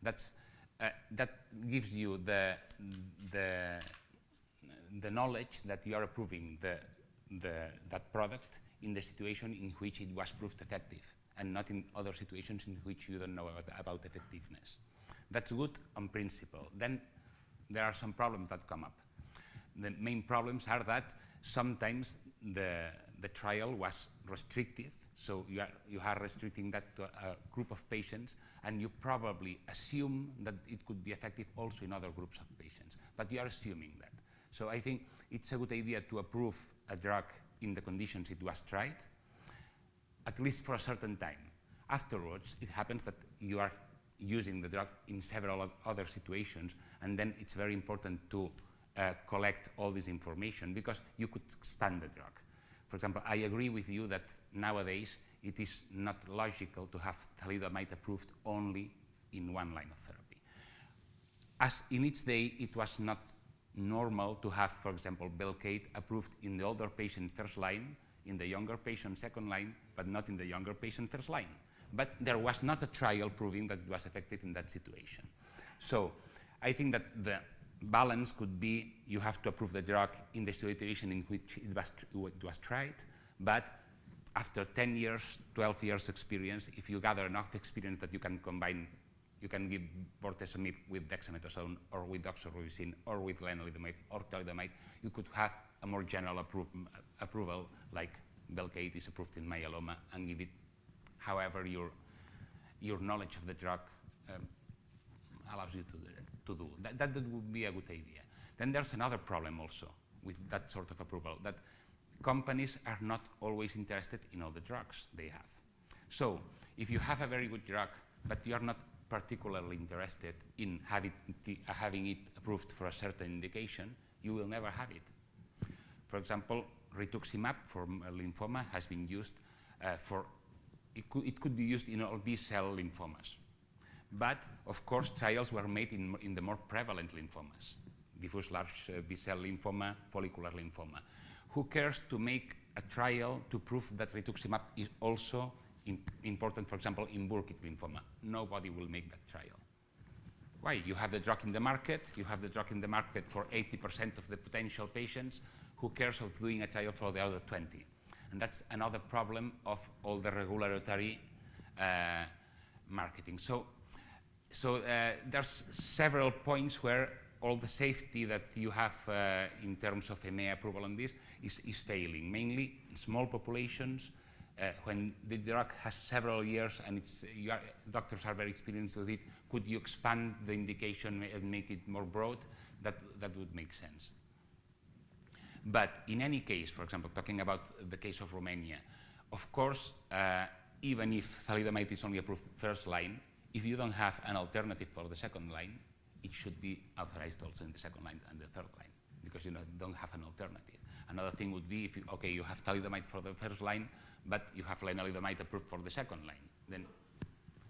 That's, uh, that gives you the, the, the knowledge that you are approving the, the, that product in the situation in which it was proved effective and not in other situations in which you don't know about, about effectiveness. That's good on principle. Then there are some problems that come up. The main problems are that sometimes the, the trial was restrictive, so you are, you are restricting that to a, a, group of patients, and you probably assume that it could be effective also in other groups of patients, but you are assuming that. So I think it's a good idea to approve a drug in the conditions it was tried, at least for a certain time. Afterwards, it happens that you are using the drug in several other situations, and then it's very important to uh, collect all this information because you could expand the drug. For example, I agree with you that nowadays it is not logical to have thalidomide approved only in one line of therapy. As in its day, it was not normal to have, for example, Velcade approved in the older patient first line, in the younger patient second line, but not in the younger patient first line. but there was not a trial proving that it was effective in that situation. So I think that the balance could be you have to approve the drug in the situation in which it was, it was tried, but after 10 years, 12 years experience, if you gather enough experience that you can combine, you can give bortezomib with dexamethasone or with doxorubicin or with lenalidomide or thalidomide, you could have a more general appro approval like Velcade is approved in myeloma and give it however your, your knowledge of the drug um, allows you to do. To do. That, that, that would be a good idea. Then there's another problem also with that sort of approval, that companies are not always interested in all the drugs they have. So if you have a very good drug, but you are not particularly interested in having, uh, having it approved for a certain indication, you will never have it. For example, rituximab for lymphoma has been used uh, for, it could, it could be used in all B-cell lymphomas. But, of course, trials were made in, in the more prevalent lymphomas, diffuse large uh, B-cell lymphoma, follicular lymphoma. Who cares to make a trial to prove that rituximab is also important, for example, in Burkitt lymphoma? Nobody will make that trial. Why? You have the drug in the market, you have the drug in the market for 80% of the potential patients, who cares of doing a trial for the other 20? And that's another problem of all the regulatory uh, marketing. So, so uh, there's several points where all the safety that you have uh, in terms of EMA approval on this is, is failing, mainly in small populations, uh, when the drug has several years and are, doctors are very experienced with it, could you expand the indication and make it more broad? That, that would make sense. But in any case, for example, talking about the case of Romania, of course, uh, even if thalidomide is only approved first line, if you don't have an alternative for the second line, it should be authorized also in the second line and the third line, because you know, don't have an alternative. Another thing would be if, you, okay, you have thalidomide for the first line, but you have lenalidomide approved for the second line. Then,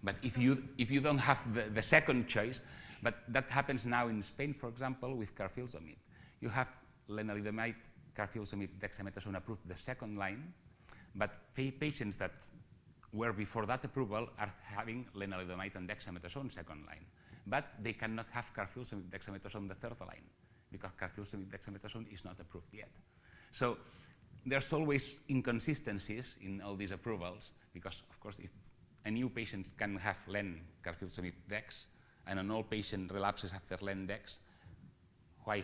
but if you, if you don't have the, the second choice, but that happens now in Spain, for example, with carfilzomib. You have lenalidomide, carfilzomib, dexamethasone approved the second line, but patients that were before that approval are having lenalidomide and dexamethasone second line. But they cannot have carfilzomib, dexamethasone the third line, because carfilzomib, dexamethasone is not approved yet. So there's always inconsistencies in all these approvals, because of course if a new patient can have len carfilzomib dex, and an old patient relapses after len dex, why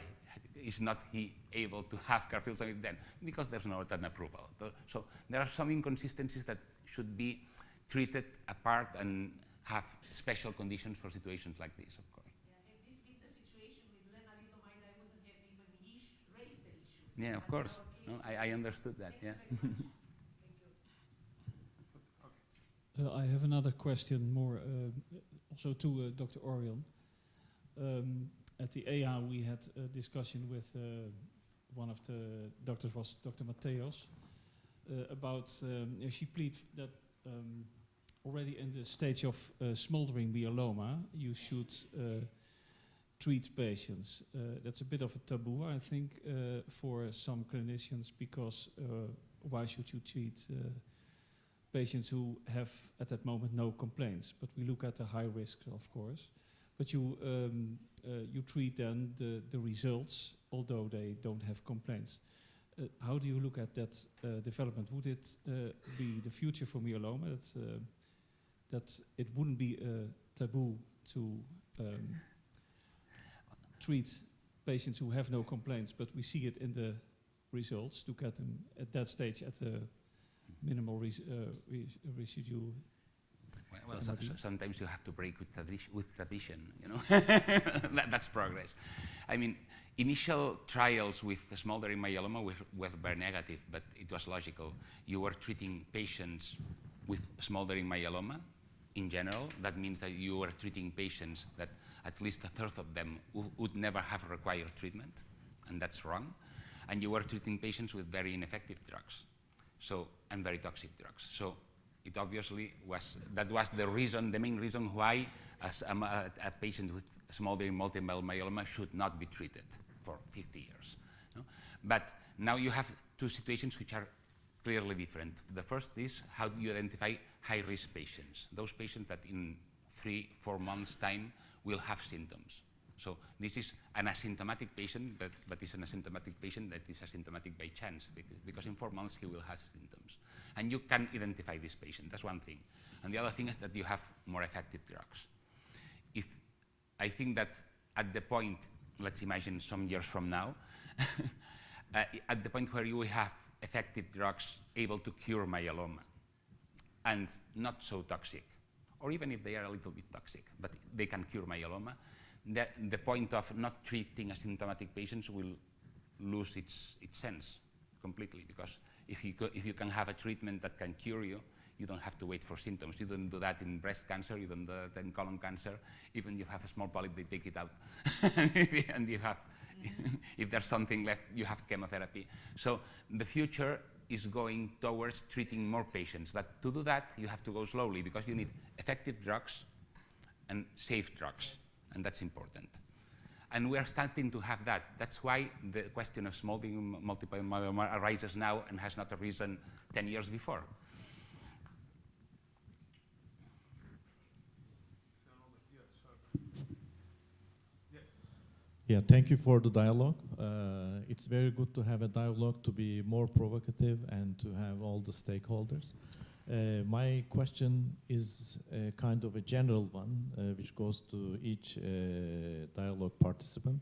is not he able to have carfilzomib then? Because there's no an approval. So there are some inconsistencies that should be treated apart and have special conditions for situations like this, of course. Yeah, of course. No, I, I, understood that, yeah.
uh, I have another question more uh, also to uh, Dr. Oriol. Um, at the EHA we had a discussion with uh, one of the doctors was Dr. Mateos uh, about, um, she pleaded that um, already in the stage of uh, smoldering myeloma you should treat patients. Uh, that's a bit of a taboo, I think, uh, for some clinicians because uh, why should you treat patients who have at that moment no complaints? But we look at the high risk, of course. But you, um, you treat then the, the results, although they don't have complaints. Uh, how do you look at that uh, development? Would it uh, be the future for myeloma that, that it wouldn't be a taboo to um, treat patients who have no complaints, but we see it in the results to get them at that stage at the minimal res uh, res.
Well, so, so sometimes you have to break with, tradi with tradition, you know. that, that's progress. I mean, initial trials with smoldering myeloma were, were very negative, but it was logical. You were treating patients with smoldering myeloma in general. That means that you were treating patients that at least a third of them would never have required treatment, and that's wrong. And you were treating patients with very ineffective drugs, so and very toxic drugs. So it obviously was that was the reason, the main reason why a, a, a patient with smoldering multiple myeloma should not be treated for 50 years. No? But now you have two situations which are clearly different. The first is how do you identify high-risk patients, those patients that in three, four months' time will have symptoms. So this is an asymptomatic patient, but, but it's an asymptomatic patient that is asymptomatic by chance, because in four months he will have symptoms. And you can identify this patient, that's one thing. And the other thing is that you have more effective drugs. If I think that at the point, let's imagine some years from now, uh, at the point where you have effective drugs able to cure myeloma and not so toxic, or even if they are a little bit toxic, but they can cure myeloma, the, the point of not treating asymptomatic patients will lose its, its sense completely because if you, if you can have a treatment that can cure you, you don't have to wait for symptoms. You don't do that in breast cancer, you don't do that in colon cancer. Even if you have a small polyp, they take it out. and you have, mm-hmm. if there's something left, you have chemotherapy. So the future is going towards treating more patients. But to do that, you have to go slowly because you need effective drugs and safe drugs. Yes. And that's important. And we are starting to have that. That's why the question of smoldering multiple myeloma arises now and has not arisen 10 years before.
Yeah, thank you for the dialogue. Uh, it's very good to have a dialogue to be more provocative and to have all the stakeholders. Uh, my question is kind of a general one, uh, which goes to each uh, dialogue participant.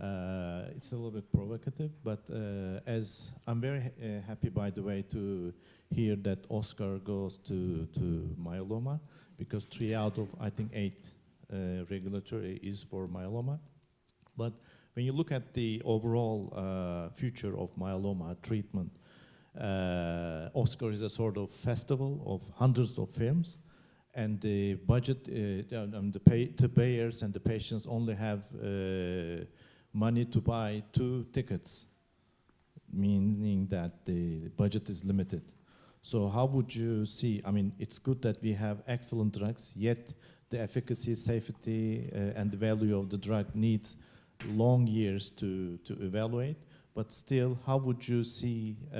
Uh, it's a little bit provocative, but uh, as I'm very ha happy, by the way, to hear that Oscar goes to, to myeloma, because three out of, I think, eight regulatory is for myeloma. But when you look at the overall uh, future of myeloma treatment, uh, Oscar is a sort of festival of hundreds of films, and the budget, uh, um, the, pay, the payers and the patients only have uh, money to buy two tickets, meaning that the budget is limited. So how would you see, I mean, it's good that we have excellent drugs, yet the efficacy, safety, uh, and the value of the drug needs long years to, to evaluate, but still, how would you see uh,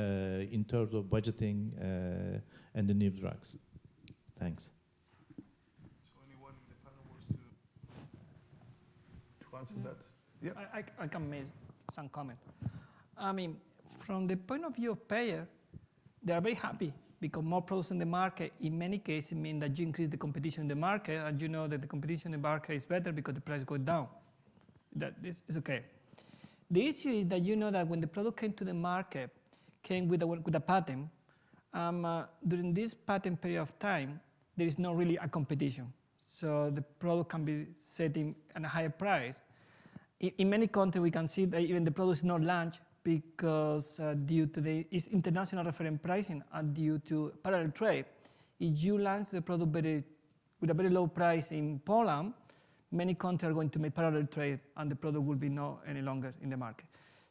in terms of budgeting uh, and the new drugs? Thanks.
So anyone in the panel wants to, to answer that?
Yeah. I, I, I, can make some comment. I mean, from the point of view of payer, they are very happy because more products in the market, in many cases, mean that you increase the competition in the market, and you know that the competition in the market is better because the price goes down that this is okay. The issue is that you know that when the product came to the market, came with a, with a patent, um, uh, during this patent period of time, there is not really a competition. So the product can be setting at a higher price. In, in many countries, we can see that even the product is not launched because uh, due to the international reference pricing and due to parallel trade, if you launch the product very, with a very low price in Poland, many countries are going to make parallel trade and the product will be no any longer in the market.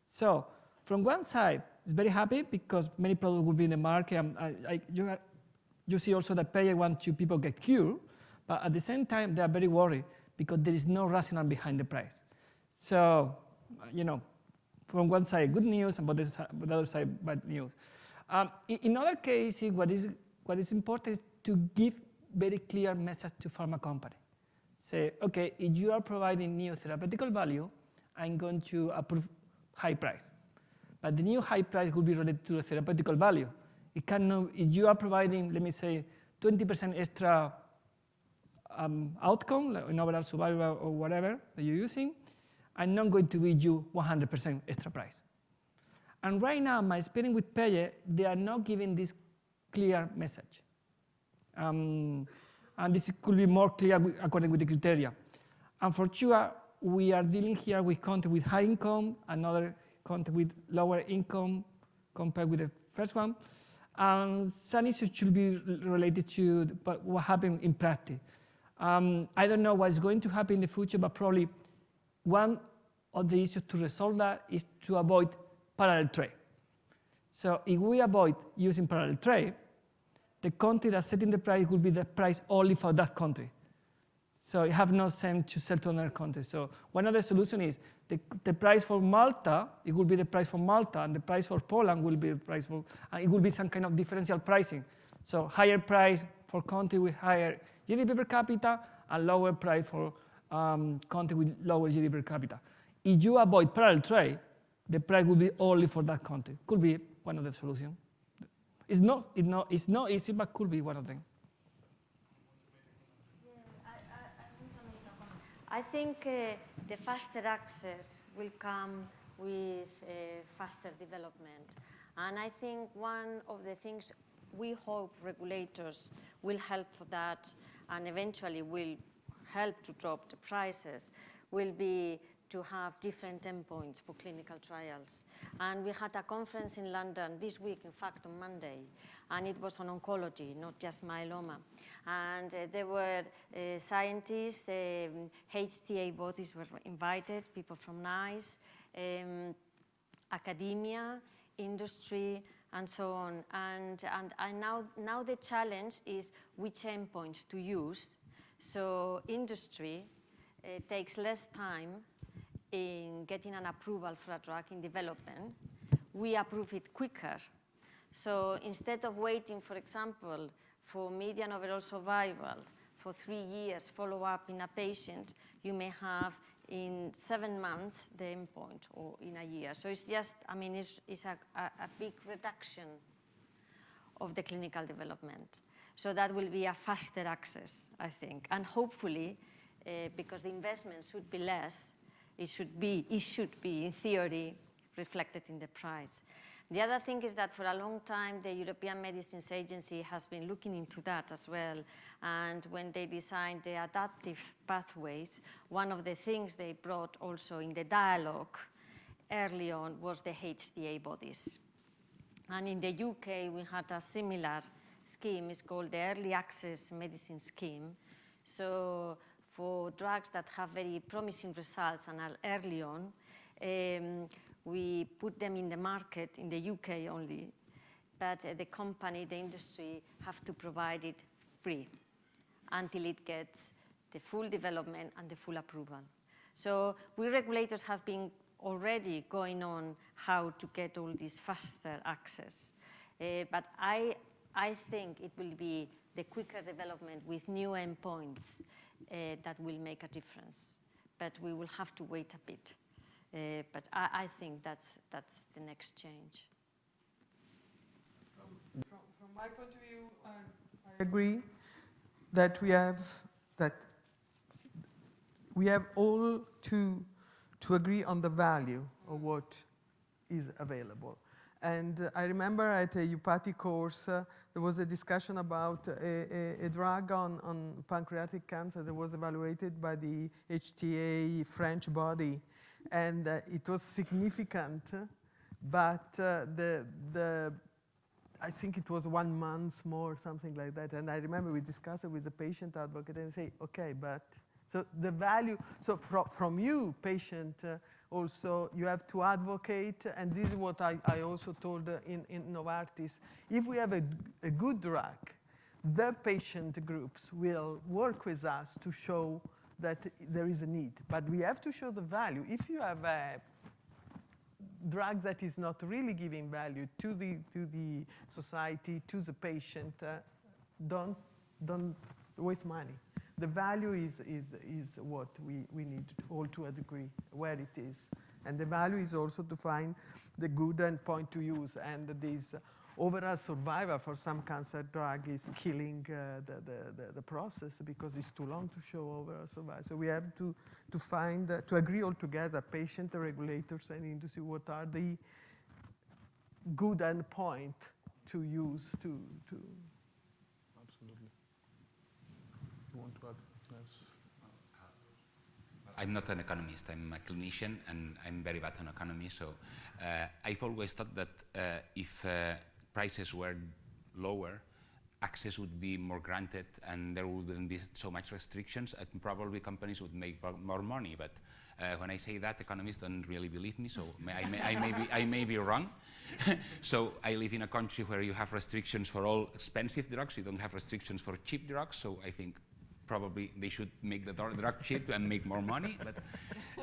So from one side, it's very happy because many products will be in the market. And I, I, you, you see also that payer want to people get cured, but at the same time, they are very worried because there is no rationale behind the price. So, you know, from one side, good news, and but the other side, bad news. Um, in, in, other cases, what is, what is important is to give very clear message to pharma company say, okay, if you are providing new therapeutical value, I'm going to approve high price. But the new high price will be related to the therapeutical value. It cannot, if you are providing, let me say, 20% extra um, outcome, like in overall survival or whatever that you're using, I'm not going to give you 100% extra price. And right now, my experience with Paye, they are not giving this clear message. Um, and this could be more clear according with the criteria. And for sure, we are dealing here with content with high income, another content with lower income compared with the first one. And some issues should be related to what happened in practice. Um, I don't know what's going to happen in the future, but probably one of the issues to resolve that is to avoid parallel trade. So if we avoid using parallel trade, the country that's setting the price will be the price only for that country. So you have no sense to sell to another country. So one of the solutions is the, the price for Malta, it will be the price for Malta, and the price for Poland will be the price for, and it will be some kind of differential pricing. So higher price for country with higher GDP per capita and lower price for um, country with lower GDP per capita. If you avoid parallel trade, the price will be only for that country. Could be one of the solutions. It's not, it's not, it's not easy, but could be one of them.
I think uh, the faster access will come with uh, faster development. And I think one of the things we hope regulators will help for that and eventually will help to drop the prices will be to have different endpoints for clinical trials. And we had a conference in London this week, in fact, on Monday, and it was on oncology, not just myeloma. And uh, there were uh, scientists, um, HTA bodies were invited, people from NICE, um, academia, industry, and so on. And, and, and now, now the challenge is which endpoints to use. So industry uh, takes less time in getting an approval for a drug in development. We approve it quicker. So instead of waiting, for example, for median overall survival for three years follow-up in a patient, you may have in seven months the endpoint or in a year. So it's just, I mean, it's, it's a, a, a big reduction of the clinical development. So that will be a faster access, I think. And hopefully, uh, because the investment should be less, it should be, it should be, in theory, reflected in the price. The other thing is that for a long time, the European Medicines Agency has been looking into that as well. And when they designed the adaptive pathways, one of the things they brought also in the dialogue early on was the HTA bodies. And in the UK, we had a similar scheme. It's called the Early Access Medicine Scheme. So for drugs that have very promising results and are early on, um, we put them in the market in the UK only, but uh, the company, the industry, have to provide it free until it gets the full development and the full approval. So we regulators have been already going on how to get all this faster access. Uh, but I, I think it will be the quicker development with new endpoints uh, that will make a difference. But we will have to wait a bit. Uh, but I, I, think that's, that's the next change.
From, from, my point of view, I, I agree that we have that we have all to to agree on the value of what is available. And I remember at a EUPATI course, uh, there was a discussion about a, a, a, drug on, on pancreatic cancer that was evaluated by the HTA French body and uh, it was significant, but uh, the, the, I think it was one month more, something like that. And I remember we discussed it with the patient advocate and say, okay, but, so the value, so from, from you, patient, uh, also you have to advocate, and this is what I, I also told in, in Novartis. If we have a, a good drug, the patient groups will work with us to show that there is a need. But we have to show the value. If you have a drug that is not really giving value to the, to the society, to the patient, uh, don't, don't waste money. The value is, is, is what we, we need to all to a degree, where it is. And the value is also to find the good endpoint to use. And this overall survival for some cancer drug is killing uh, the, the, the, the, process because it's too long to show overall survival. So we have to, to find, uh, to agree all together, patient, regulators, and industry, what are the good endpoint to use to, to.
Absolutely. You want to add? Yes.
I'm not an economist, I'm a clinician, and I'm very bad on economy, so uh, I've always thought that uh, if uh, prices were lower, access would be more granted and there wouldn't be so much restrictions and probably companies would make more money. But uh, when I say that, economists don't really believe me, so I, may, I, may, be, I may be wrong. so I live in a country where you have restrictions for all expensive drugs, you don't have restrictions for cheap drugs, so I think probably they should make the drug cheap and make more money, but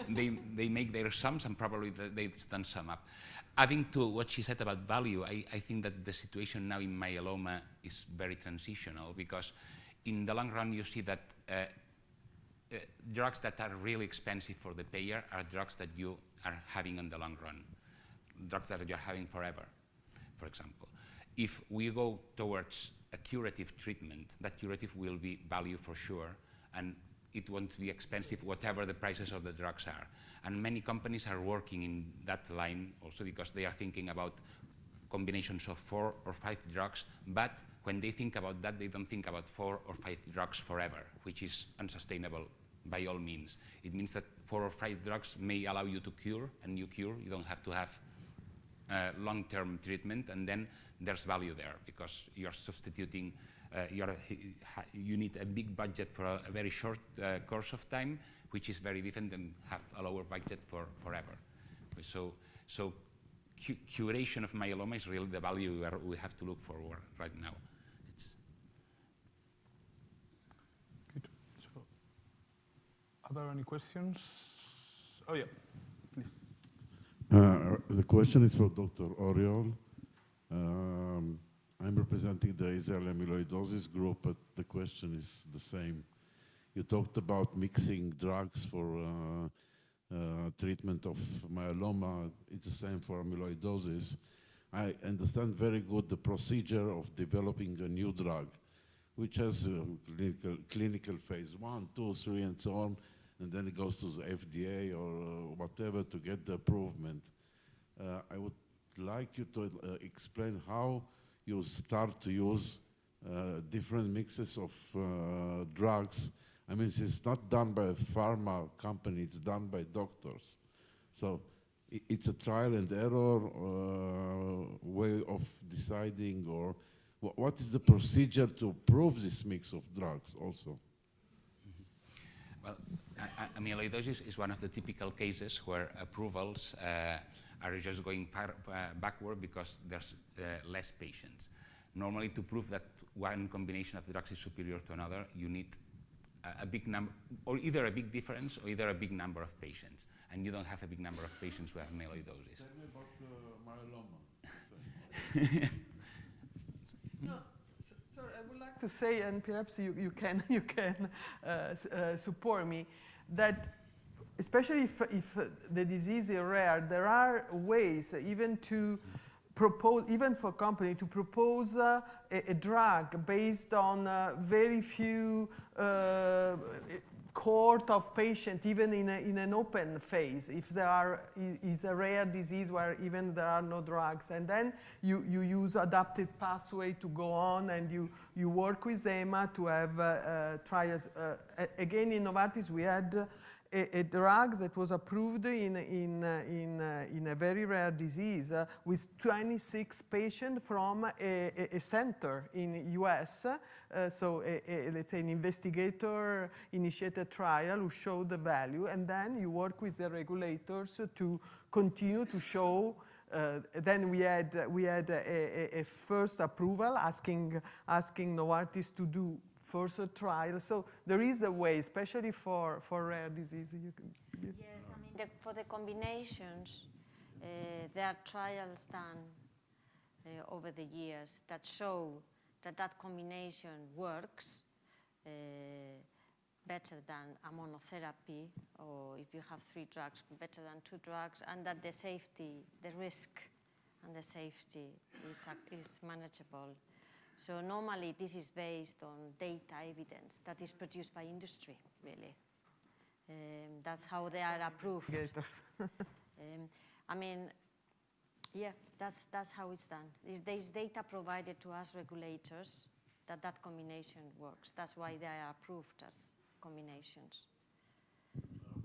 they, they make their sums and probably th- they've done sum up. Adding to what she said about value, I, I think that the situation now in myeloma is very transitional because in the long run you see that uh, uh, drugs that are really expensive for the payer are drugs that you are having in the long run, drugs that you're having forever, for example. If we go towards a curative treatment, that curative will be value for sure, and it won't be expensive, whatever the prices of the drugs are. And many companies are working in that line also because they are thinking about combinations of four or five drugs, but when they think about that, they don't think about four or five drugs forever, which is unsustainable by all means. It means that four or five drugs may allow you to cure, and you cure, you don't have to have uh, long-term treatment, and then there's value there because you're substituting, uh, you're, you need a big budget for a, a very short uh, course of time, which is very different than have a lower budget for forever. So, so cu curation of myeloma is really the value we, are, we have to look forward right now. It's
Good. So, are there any questions? Oh yeah, please.
Uh, the question is for Dr. Oriol. Um, I'm representing the Israel amyloidosis group, but the question is the same. You talked about mixing drugs for uh, uh, treatment of myeloma. It's the same for amyloidosis. I understand very good the procedure of developing a new drug, which has uh, clinical, clinical phase one, two, three, and so on, and then it goes to the FDA or uh, whatever to get the approval. Uh, I would like you to uh, explain how you start to use uh, different mixes of uh, drugs. I mean, it's not done by a pharma company, it's done by doctors. So it's a trial and error uh, way of deciding or wh- what is the procedure to prove this mix of drugs also?
Well, a- amyloidosis is one of the typical cases where approvals uh, are just going far uh, backward because there's uh, less patients. Normally, to prove that one combination of drugs is superior to another, you need a, a big number, or either a big difference or either a big number of patients. And you don't have a big number of patients who have amyloidosis.
Tell me about myeloma.
No, s- sorry, I would like to say, and perhaps you, you can, you can uh, uh, support me, that especially if, if the disease is rare, there are ways even to propose, even for company, to propose uh, a, a drug based on uh, very few uh, cohort of patients, even in, a, in an open phase, if there are, is a rare disease where even there are no drugs. And then you, you use adapted pathway to go on and you, you work with EMA to have uh, uh, trials. Uh, again, in Novartis, we had a, a drug that was approved in, in, uh, in, uh, in a very rare disease uh, with 26 patients from a, a, center in US. So let's say an investigator initiated trial who showed the value and then you work with the regulators to continue to show uh, then we had we had a, a, a first approval asking asking Novartis to do further trials. So there is a way, especially for, for rare diseases. You can, you-
Yes, I mean, the, for the combinations, uh, there are trials done uh, over the years that show that that combination works uh, better than a monotherapy, or if you have three drugs, better than two drugs, and that the safety, the risk and the safety is, is manageable. So normally this is based on data evidence that is produced by industry, really. Um, that's how they are approved. Um, I mean, yeah, that's, that's how it's done. There's, there's data provided to us regulators that that combination works. That's why they are approved as combinations.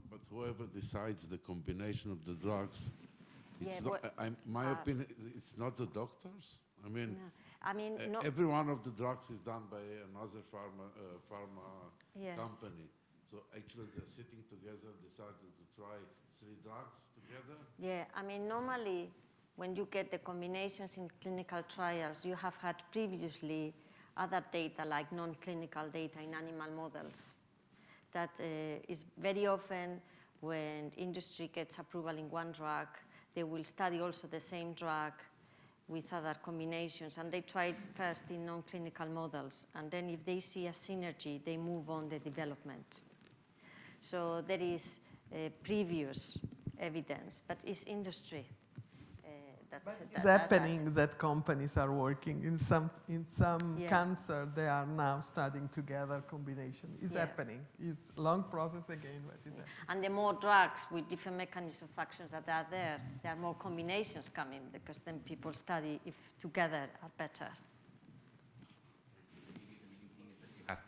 But whoever decides the combination of the drugs, it's
Yeah,
not,
but,
I, I'm- my
uh,
opinion, it's not the doctors. I mean,
No. I mean, no,
every one of the drugs is done by another pharma, uh, pharma
yes.
company. So actually, they're sitting together, decided to try three drugs together.
Yeah, I mean, normally when you get the combinations in clinical trials, you have had previously other data like non-clinical data in animal models. That uh, is very often when industry gets approval in one drug, they will study also the same drug with other combinations and they try it first in non-clinical models and then if they see a synergy, they move on the development. So there is uh, previous evidence, but it's industry that, that
It's
does that.
happening that companies are working in some in some
Yeah.
cancer. They are now studying together combination. It's
Yeah.
happening. It's long process again, but it's happening.
And the more drugs with different mechanism of actions that are there, there are more combinations coming because then people study if together are better.
have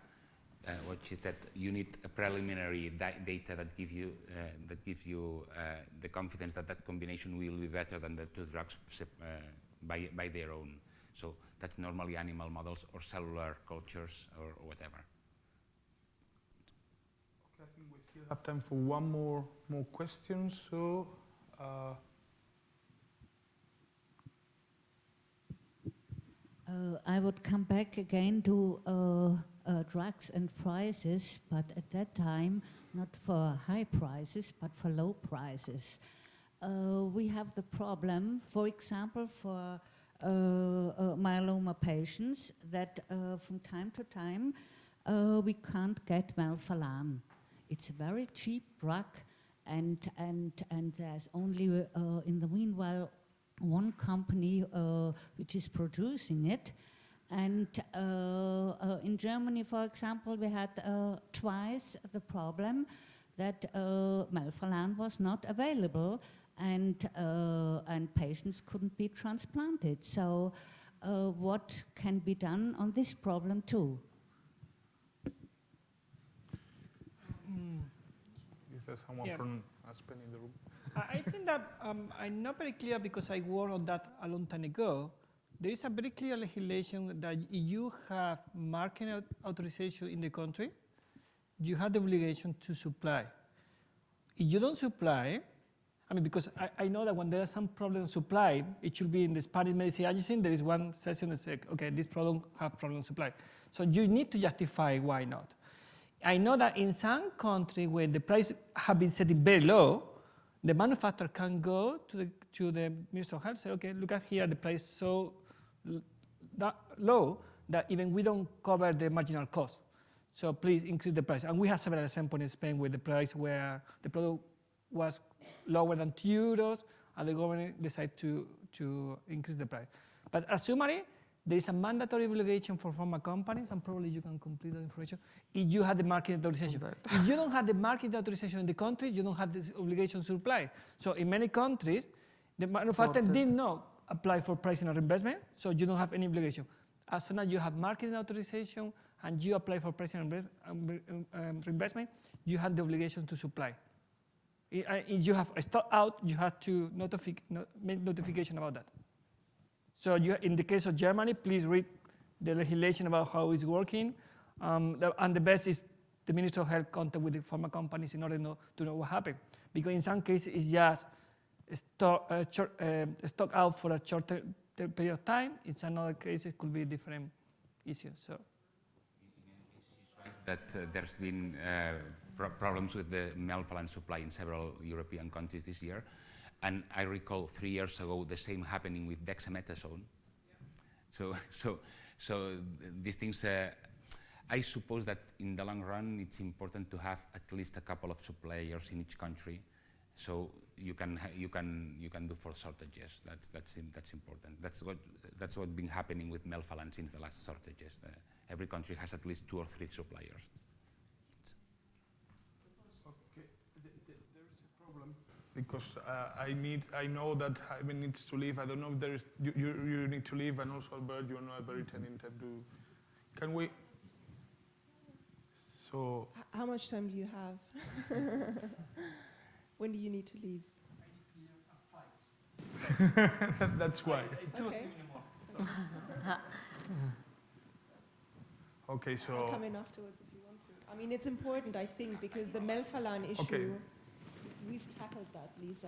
uh, what she said, you need a preliminary da- data that give you uh, that give you uh, the confidence that that combination will be better than the two drugs uh, by by their own. So that's normally animal models or cellular cultures or, or whatever.
I think we still have time for one more more question. So. Uh,
Uh, I would come back again to uh, uh, drugs and prices, but at that time, not for high prices, but for low prices. Uh, we have the problem, for example, for uh, uh, myeloma patients, that uh, from time to time uh, we can't get melphalan. It's a very cheap drug, and and and there's only in the meanwhile one company which is producing it. And uh, uh, in Germany, for example, we had uh, twice the problem that uh, melphalan was not available and, uh, and patients couldn't be transplanted. So uh, what can be done on this problem too?
is there someone
Yeah.
from Aspen in the room?
I I think that um, I'm not very clear because I worked on that a long time ago. There is a very clear legislation that if you have marketing authorization in the country, you have the obligation to supply. If you don't supply, I mean, because I, I know that when there are some problem supply, it should be in the Spanish medicine agency, there is one section that says, okay, this problem have problem supply. So you need to justify why not. I know that in some countries where the price have been set very low, the manufacturer can go to the, to the Minister of Health say, okay, look at here, the price so that low that even we don't cover the marginal cost. So please increase the price. And we have several examples in Spain where the price where the product was lower than two euros and the government decided to, to increase the price. But as assuming there is a mandatory obligation for pharma companies, and probably you can complete that information, if you have the market authorization. If you don't have the market authorization in the country, you don't have this obligation to supply. So in many countries, the manufacturer did not apply for pricing or investment, so you don't have any obligation. As soon as you have marketing authorization and you apply for pricing and um, re- reimbursement, you have the obligation to supply. If you have a stock out, you have to notifi- no- make notification about that. So you, in the case of Germany, please read the legislation about how it's working. Um, and the best is the Minister of Health contact with the pharma companies in order to know what happened. Because in some cases, it's just stock, uh, short, uh, stock out for a short ter- ter- period of time. In another case, it could be a different issues. So.
that uh, there's been uh, pro- problems with the melphalan supply in several European countries this year. And I recall three years ago the same happening with dexamethasone. So, so, so these things, uh, I suppose that in the long run it's important to have at least a couple of suppliers in each country so you can, you can, you can do for shortages. That's, that's, that's important. That's what, that's what been happening with melphalan since the last shortages. Uh, every country has at least two or three suppliers.
Okay, there is a problem because uh, I need, I know that Jaime needs to leave. I don't know if there is, you, you, you need to leave, and also Albert, you know, Albert intending to do. Can we? So
H- How much time do you have? when do you need to leave?
that's why.
Okay.
Okay, so.
I'll come in afterwards if you want to. I mean, it's important, I think, because the melphalan issue,
Okay.
we've tackled that, Lisa.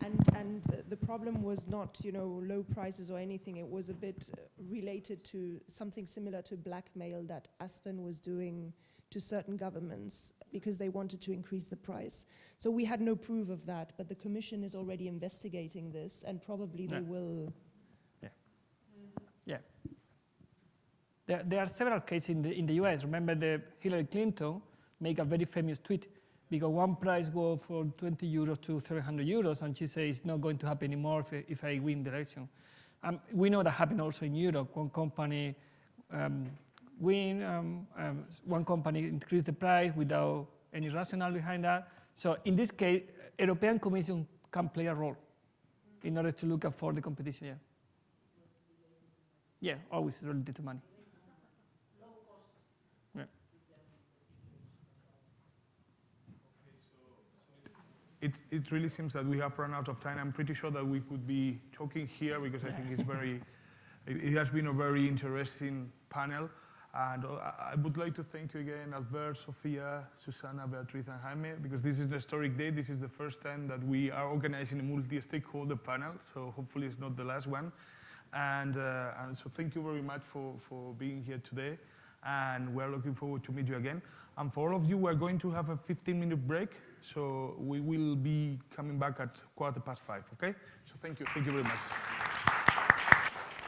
And, and the- the problem was not, you know, low prices or anything. It was a bit uh, related to something similar to blackmail that Aspen was doing to certain governments because they wanted to increase the price. So we had no proof of that, but the commission is already investigating this and probably they will.
Yeah. There, there are several cases in the, in the US. Remember the Hillary Clinton make a very famous tweet because one price go from 20 euros to 300 euros and she says it's not going to happen anymore if, I- if I win the election. Um, we know that happened also in Europe. One company um, win, um, um, one company increase the price without any rationale behind that. So in this case, European Commission can play a role in order to look for the competition. Yeah. Yeah, always related to money. Yeah.
It, it really seems that we have run out of time. I'm pretty sure that we could be talking here because I think it's very, it has been a very interesting panel. And uh, I would like to thank you again, Albert, Sofia, Susana, Beatriz, and Jaime, because this is an historic day. This is the first time that we are organizing a multi-stakeholder panel, so hopefully it's not the last one. And, uh, and so thank you very much for, for being here today. And we're looking forward to meet you again. And for all of you, we're going to have a 15-minute break. So we will be coming back at quarter past five, okay? So thank you. Thank you very much.